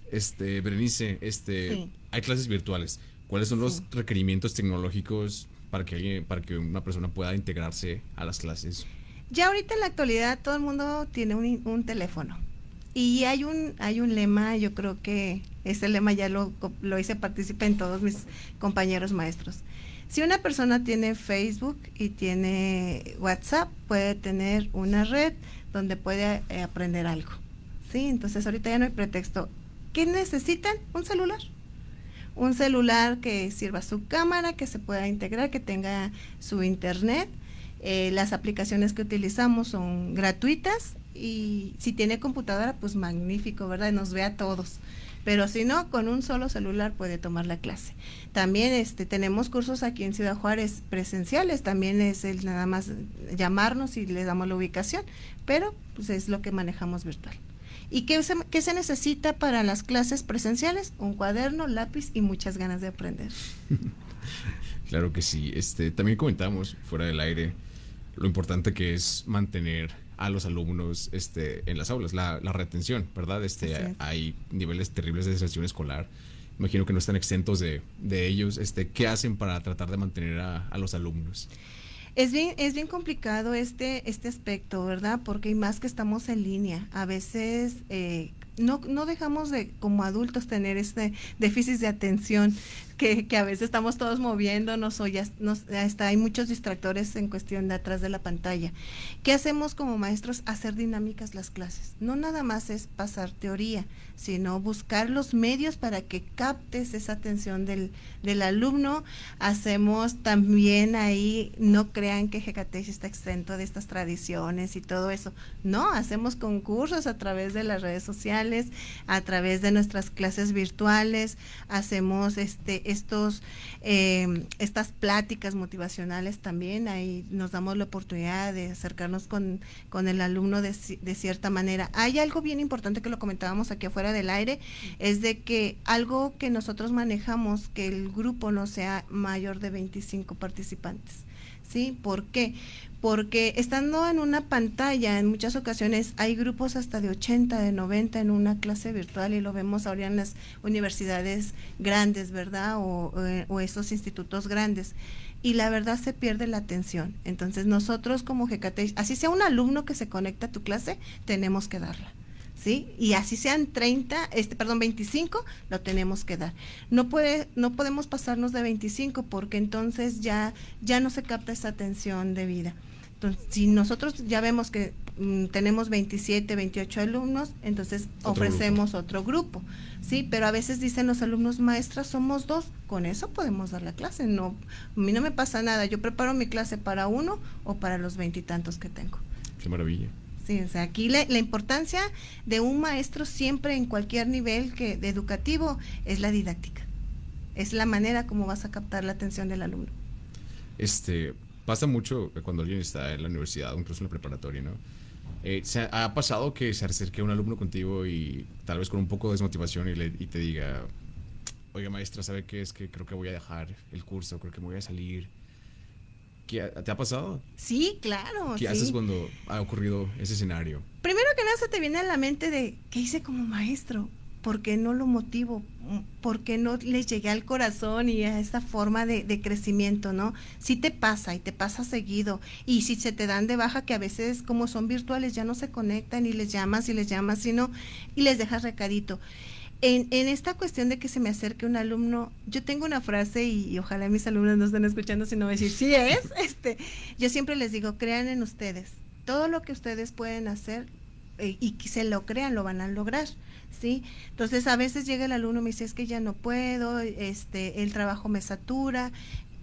Este, Berenice, este, Sí. hay clases virtuales. ¿Cuáles son los requerimientos tecnológicos para que alguien- para que una persona pueda integrarse a las clases? Ya ahorita en la actualidad todo el mundo tiene un, un teléfono. Y hay un, hay un lema, yo creo que ese lema ya lo, lo hice partícipe en todos mis compañeros maestros. Si una persona tiene Facebook y tiene WhatsApp, puede tener una red donde puede eh, aprender algo. ¿Sí? Entonces ahorita ya no hay pretexto. ¿Qué necesitan? Un celular. Un celular que sirva su cámara, que se pueda integrar, que tenga su internet. Eh, las aplicaciones que utilizamos son gratuitas y si tiene computadora, pues magnífico, ¿verdad? Nos ve a todos. Pero si no, con un solo celular puede tomar la clase. También este, tenemos cursos aquí en Ciudad Juárez presenciales, también es el nada más llamarnos y le damos la ubicación, pero pues es lo que manejamos virtual. ¿Y qué se, qué se necesita para las clases presenciales? Un cuaderno, lápiz y muchas ganas de aprender. Claro que sí. Este, también comentamos fuera del aire lo importante que es mantener a los alumnos este, en las aulas, la, la retención, ¿verdad? Este, es. hay niveles terribles de deserción escolar. Imagino que no están exentos de, de ellos. Este, ¿Qué hacen para tratar de mantener a, a los alumnos? Es bien, es bien complicado este, este aspecto, ¿verdad? Porque más que estamos en línea. A veces eh, no, no dejamos de, como adultos, tener este déficit de atención que, a veces estamos todos moviéndonos o ya nos, hasta hay muchos distractores en cuestión de atrás de la pantalla. ¿Qué hacemos como maestros? Hacer dinámicas las clases. No nada más es pasar teoría, sino buscar los medios para que captes esa atención del, del alumno. Hacemos también ahí, no crean que Hecatech está exento de estas tradiciones y todo eso. No, hacemos concursos a través de las redes sociales, a través de nuestras clases virtuales, hacemos este estos eh, estas pláticas motivacionales también, ahí nos damos la oportunidad de acercarnos con, con el alumno de, de cierta manera. Hay algo bien importante que lo comentábamos aquí afuera del aire, es de que algo que nosotros manejamos, que el grupo no sea mayor de 25 participantes. ¿Sí? ¿Por qué? Porque estando en una pantalla, en muchas ocasiones hay grupos hasta de 80, de 90 en una clase virtual y lo vemos ahora en las universidades grandes, ¿verdad? O, eh, o esos institutos grandes. Y la verdad se pierde la atención. Entonces nosotros como GKT, así sea un alumno que se conecta a tu clase, tenemos que darla. ¿Sí? Y así sean 30, este, perdón, 25, lo tenemos que dar. No puede, no podemos pasarnos de 25 porque entonces ya, ya no se capta esa atención debida. Entonces, si nosotros ya vemos que mm, tenemos 27, 28 alumnos, entonces Otro ofrecemos otro grupo, ¿sí? Pero a veces dicen los alumnos maestras, somos dos, con eso podemos dar la clase, no, a mí no me pasa nada, yo preparo mi clase para uno o para los veintitantos que tengo. Qué maravilla. Sí, o sea, aquí la, importancia de un maestro siempre en cualquier nivel que de educativo es la didáctica. Es la manera como vas a captar la atención del alumno. Este, pasa mucho cuando alguien está en la universidad o incluso en la preparatoria, ¿no? Eh, ¿se ha, ha pasado que se acerque un alumno contigo y tal vez con un poco de desmotivación y, le, y te diga, oiga maestra, ¿sabe qué es? Que creo que voy a dejar el curso, creo que me voy a salir. ¿Qué, ha- ¿Te ha pasado? Sí, claro. ¿Qué sí. haces cuando ha ocurrido ese escenario? Primero que nada se te viene a la mente de qué hice como maestro, por qué no lo motivo, por qué no les llegué al corazón y a esa forma de, de crecimiento, ¿no? Sí te pasa y te pasa seguido y si se te dan de baja que a veces como son virtuales ya no se conectan y les llamas y les llamas, sino y les dejas recadito. En, en esta cuestión de que se me acerque un alumno, yo tengo una frase y, ojalá mis alumnos no estén escuchando, sino decir, sí es, este, yo siempre les digo, crean en ustedes, todo lo que ustedes pueden hacer eh, y que se lo crean, lo van a lograr, ¿sí? Entonces a veces llega el alumno y me dice, es que ya no puedo, este, el trabajo me satura,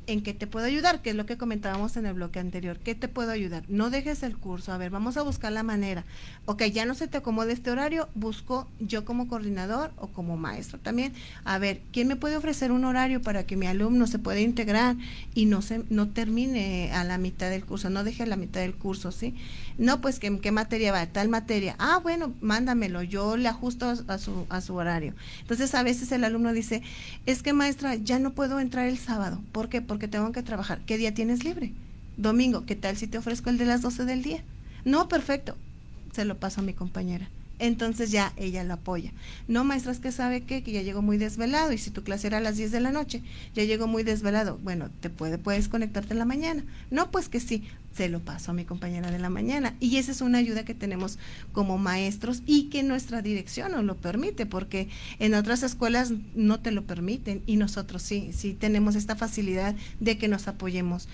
¿en qué te puedo ayudar? Que es lo que comentábamos en el bloque anterior, ¿qué te puedo ayudar? No dejes el curso, a ver, vamos a buscar la manera, ok, ya no se te acomode este horario, busco yo como coordinador o como maestro también, a ver, ¿quién me puede ofrecer un horario para que mi alumno se pueda integrar y no se no termine a la mitad del curso, no deje a la mitad del curso, ¿sí? No, pues ¿qué, qué materia va? Tal materia. Ah, bueno, mándamelo, yo le ajusto a, a su a su horario. Entonces, a veces el alumno dice, "Es que maestra, ya no puedo entrar el sábado." ¿Por qué? Porque tengo que trabajar. ¿Qué día tienes libre? Domingo, ¿qué tal si te ofrezco el de las 12 del día? No, perfecto. Se lo paso a mi compañera. Entonces ya ella lo apoya. No, maestra, es que sabe que ya llegó muy desvelado y si tu clase era a las 10 de la noche, ya llegó muy desvelado. Bueno, te puede, puedes conectarte en la mañana. No, pues que sí, se lo paso a mi compañera de la mañana. Y esa es una ayuda que tenemos como maestros y que nuestra dirección nos lo permite, porque en otras escuelas no te lo permiten y nosotros sí, sí tenemos esta facilidad de que nos apoyemos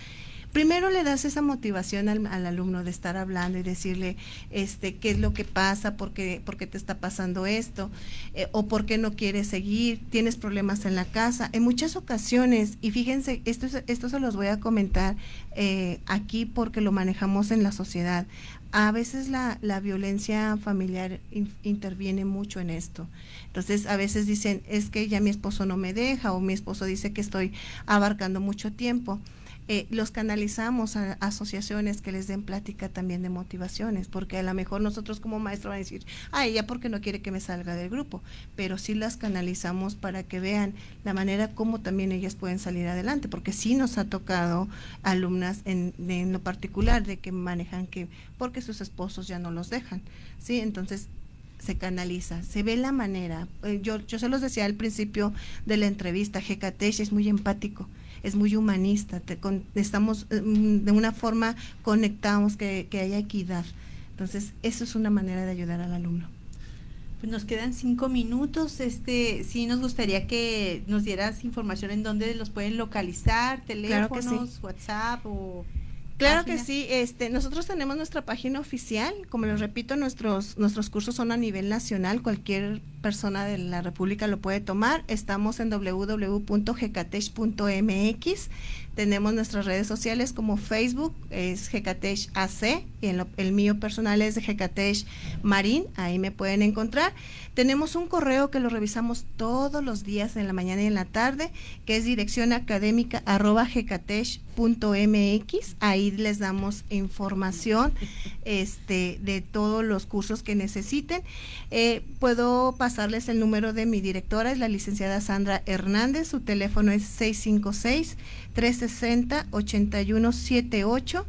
primero le das esa motivación al, al alumno de estar hablando y decirle este qué es lo que pasa, por qué, te está pasando esto, eh, o por qué no quieres seguir, tienes problemas en la casa. En muchas ocasiones, y fíjense, esto, es- esto se los voy a comentar eh, aquí porque lo manejamos en la sociedad. A veces la, la violencia familiar in- interviene mucho en esto. Entonces, a veces dicen, es que ya mi esposo no me deja o mi esposo dice que estoy abarcando mucho tiempo eh, los canalizamos a, asociaciones que les den plática también de motivaciones, porque a lo mejor nosotros como maestro van a decir, ah, ella porque no quiere que me salga del grupo, pero sí las canalizamos para que vean la manera como también ellas pueden salir adelante, porque sí nos ha tocado alumnas en, en lo particular de que manejan que porque sus esposos ya no los dejan, ¿sí? Entonces se canaliza, se ve la manera. Eh, Yo, yo se los decía al principio de la entrevista, Hecatech es muy empático, es muy humanista, te con- estamos eh, mm, de una forma conectamos que, que haya equidad. Entonces, eso es una manera de ayudar al alumno. Pues nos quedan cinco minutos. Este, sí nos gustaría que nos dieras información en dónde los pueden localizar, Claro sí. teléfonos, WhatsApp o Claro que sí, este, nosotros tenemos nuestra página oficial, como les repito, nuestros, nuestros cursos son a nivel nacional, cualquier persona de la República lo puede tomar, estamos en www.gecatech.mx, tenemos nuestras redes sociales como Facebook, es Gecatech AC, y en lo- el mío personal es de Gecatech Marín, ahí me pueden encontrar. Tenemos un correo que lo revisamos todos los días en la mañana y en la tarde, que es dirección académica arroba. Ahí les damos información este, de todos los cursos que necesiten. Eh, puedo pasarles el número de mi directora, es la licenciada Sandra Hernández. Su teléfono es 656-360-8178.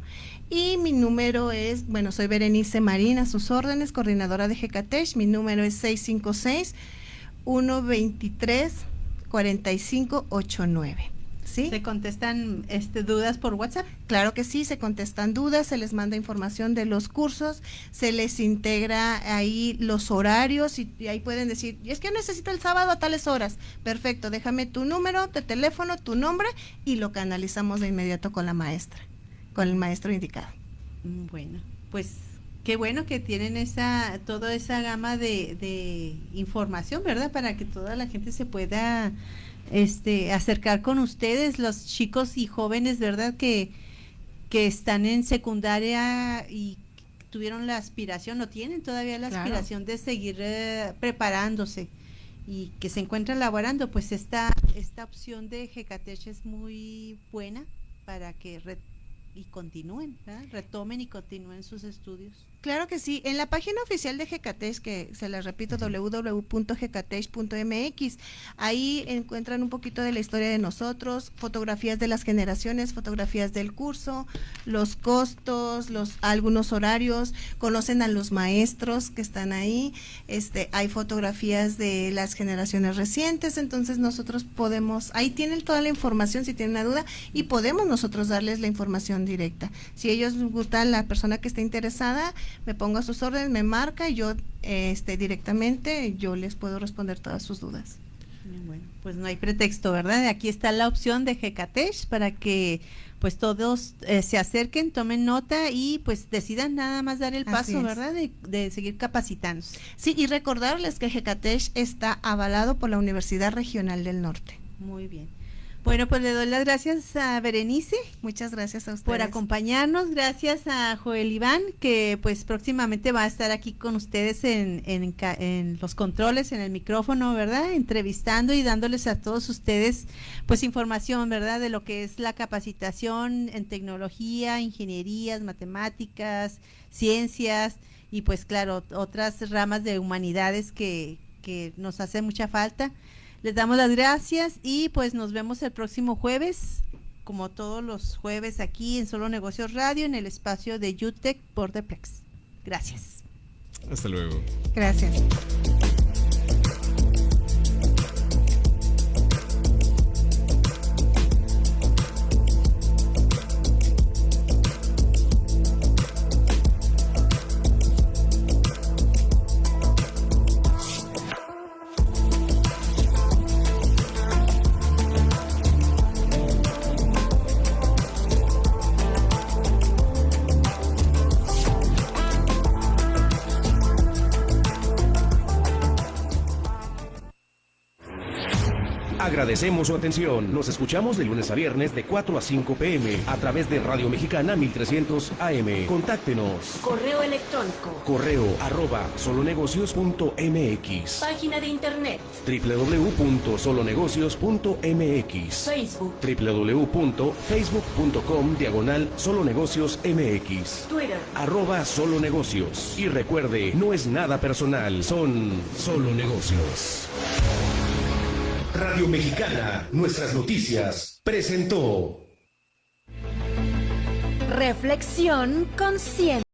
Y mi número es, bueno, soy Berenice Marín, a sus órdenes, coordinadora de GECATESH. Mi número es 656-123-4589. ¿Sí? ¿Se contestan este, dudas por WhatsApp? Claro que sí, se contestan dudas, se les manda información de los cursos, se les integra ahí los horarios y, y ahí pueden decir, "Y es que necesito el sábado a tales horas. Perfecto, déjame tu número de teléfono, tu nombre y lo canalizamos de inmediato con la maestra, con el maestro indicado. Mm, Bueno, pues qué bueno que tienen esa, toda esa gama de, de información, ¿verdad? Para que toda la gente se pueda este, acercar con ustedes, los chicos y jóvenes, ¿verdad? Que, que están en secundaria y tuvieron la aspiración, o tienen todavía la Claro. aspiración de seguir eh, preparándose y que se encuentran laborando, pues esta, esta opción de Gecatech es muy buena para que re- y continúen, ¿verdad? retomen y continúen sus estudios. Claro que sí. En la página oficial de GECATES, que se les repito, www.gecatesh.mx, ahí encuentran un poquito de la historia de nosotros, fotografías de las generaciones, fotografías del curso, los costos, los algunos horarios, conocen a los maestros que están ahí, este, hay fotografías de las generaciones recientes, entonces nosotros podemos, ahí tienen toda la información si tienen una duda y podemos nosotros darles la información directa. Si ellos les gusta la persona que esté interesada, me pongo a sus órdenes, me marca y yo este, directamente yo les puedo responder todas sus dudas. Bueno, pues no hay pretexto, ¿verdad? Aquí está la opción de Gecatech para que pues todos eh, se acerquen, tomen nota y pues decidan nada más dar el paso. ¿verdad? De, de seguir capacitándose. Sí, y recordarles que GECATESH está avalado por la Universidad Regional del Norte. Muy bien. Bueno, pues le doy las gracias a Berenice. Muchas gracias a ustedes. Por acompañarnos, gracias a Joel Iván, que pues próximamente va a estar aquí con ustedes en, en, en los controles, en el micrófono, ¿verdad? Entrevistando y dándoles a todos ustedes pues información, ¿verdad? De lo que es la capacitación en tecnología, ingenierías, matemáticas, ciencias y pues claro, otras ramas de humanidades que, que nos hace mucha falta. Les damos las gracias y pues nos vemos el próximo jueves, como todos los jueves aquí en Solo Negocios Radio, en el espacio de UTEC por Deplex. Gracias. Hasta luego. Gracias. Agradecemos su atención. Nos escuchamos de lunes a viernes de 4 a 5 pm a través de Radio Mexicana 1300 AM. Contáctenos. Correo electrónico. Correo arroba solonegocios.mx. Página de internet. www.solonegocios.mx. Facebook. www.facebook.com diagonal solonegocios mx. Twitter. Arroba solo negocios. Y recuerde, no es nada personal, son solo negocios. Radio Mexicana, nuestras noticias, presentó. Reflexión consciente.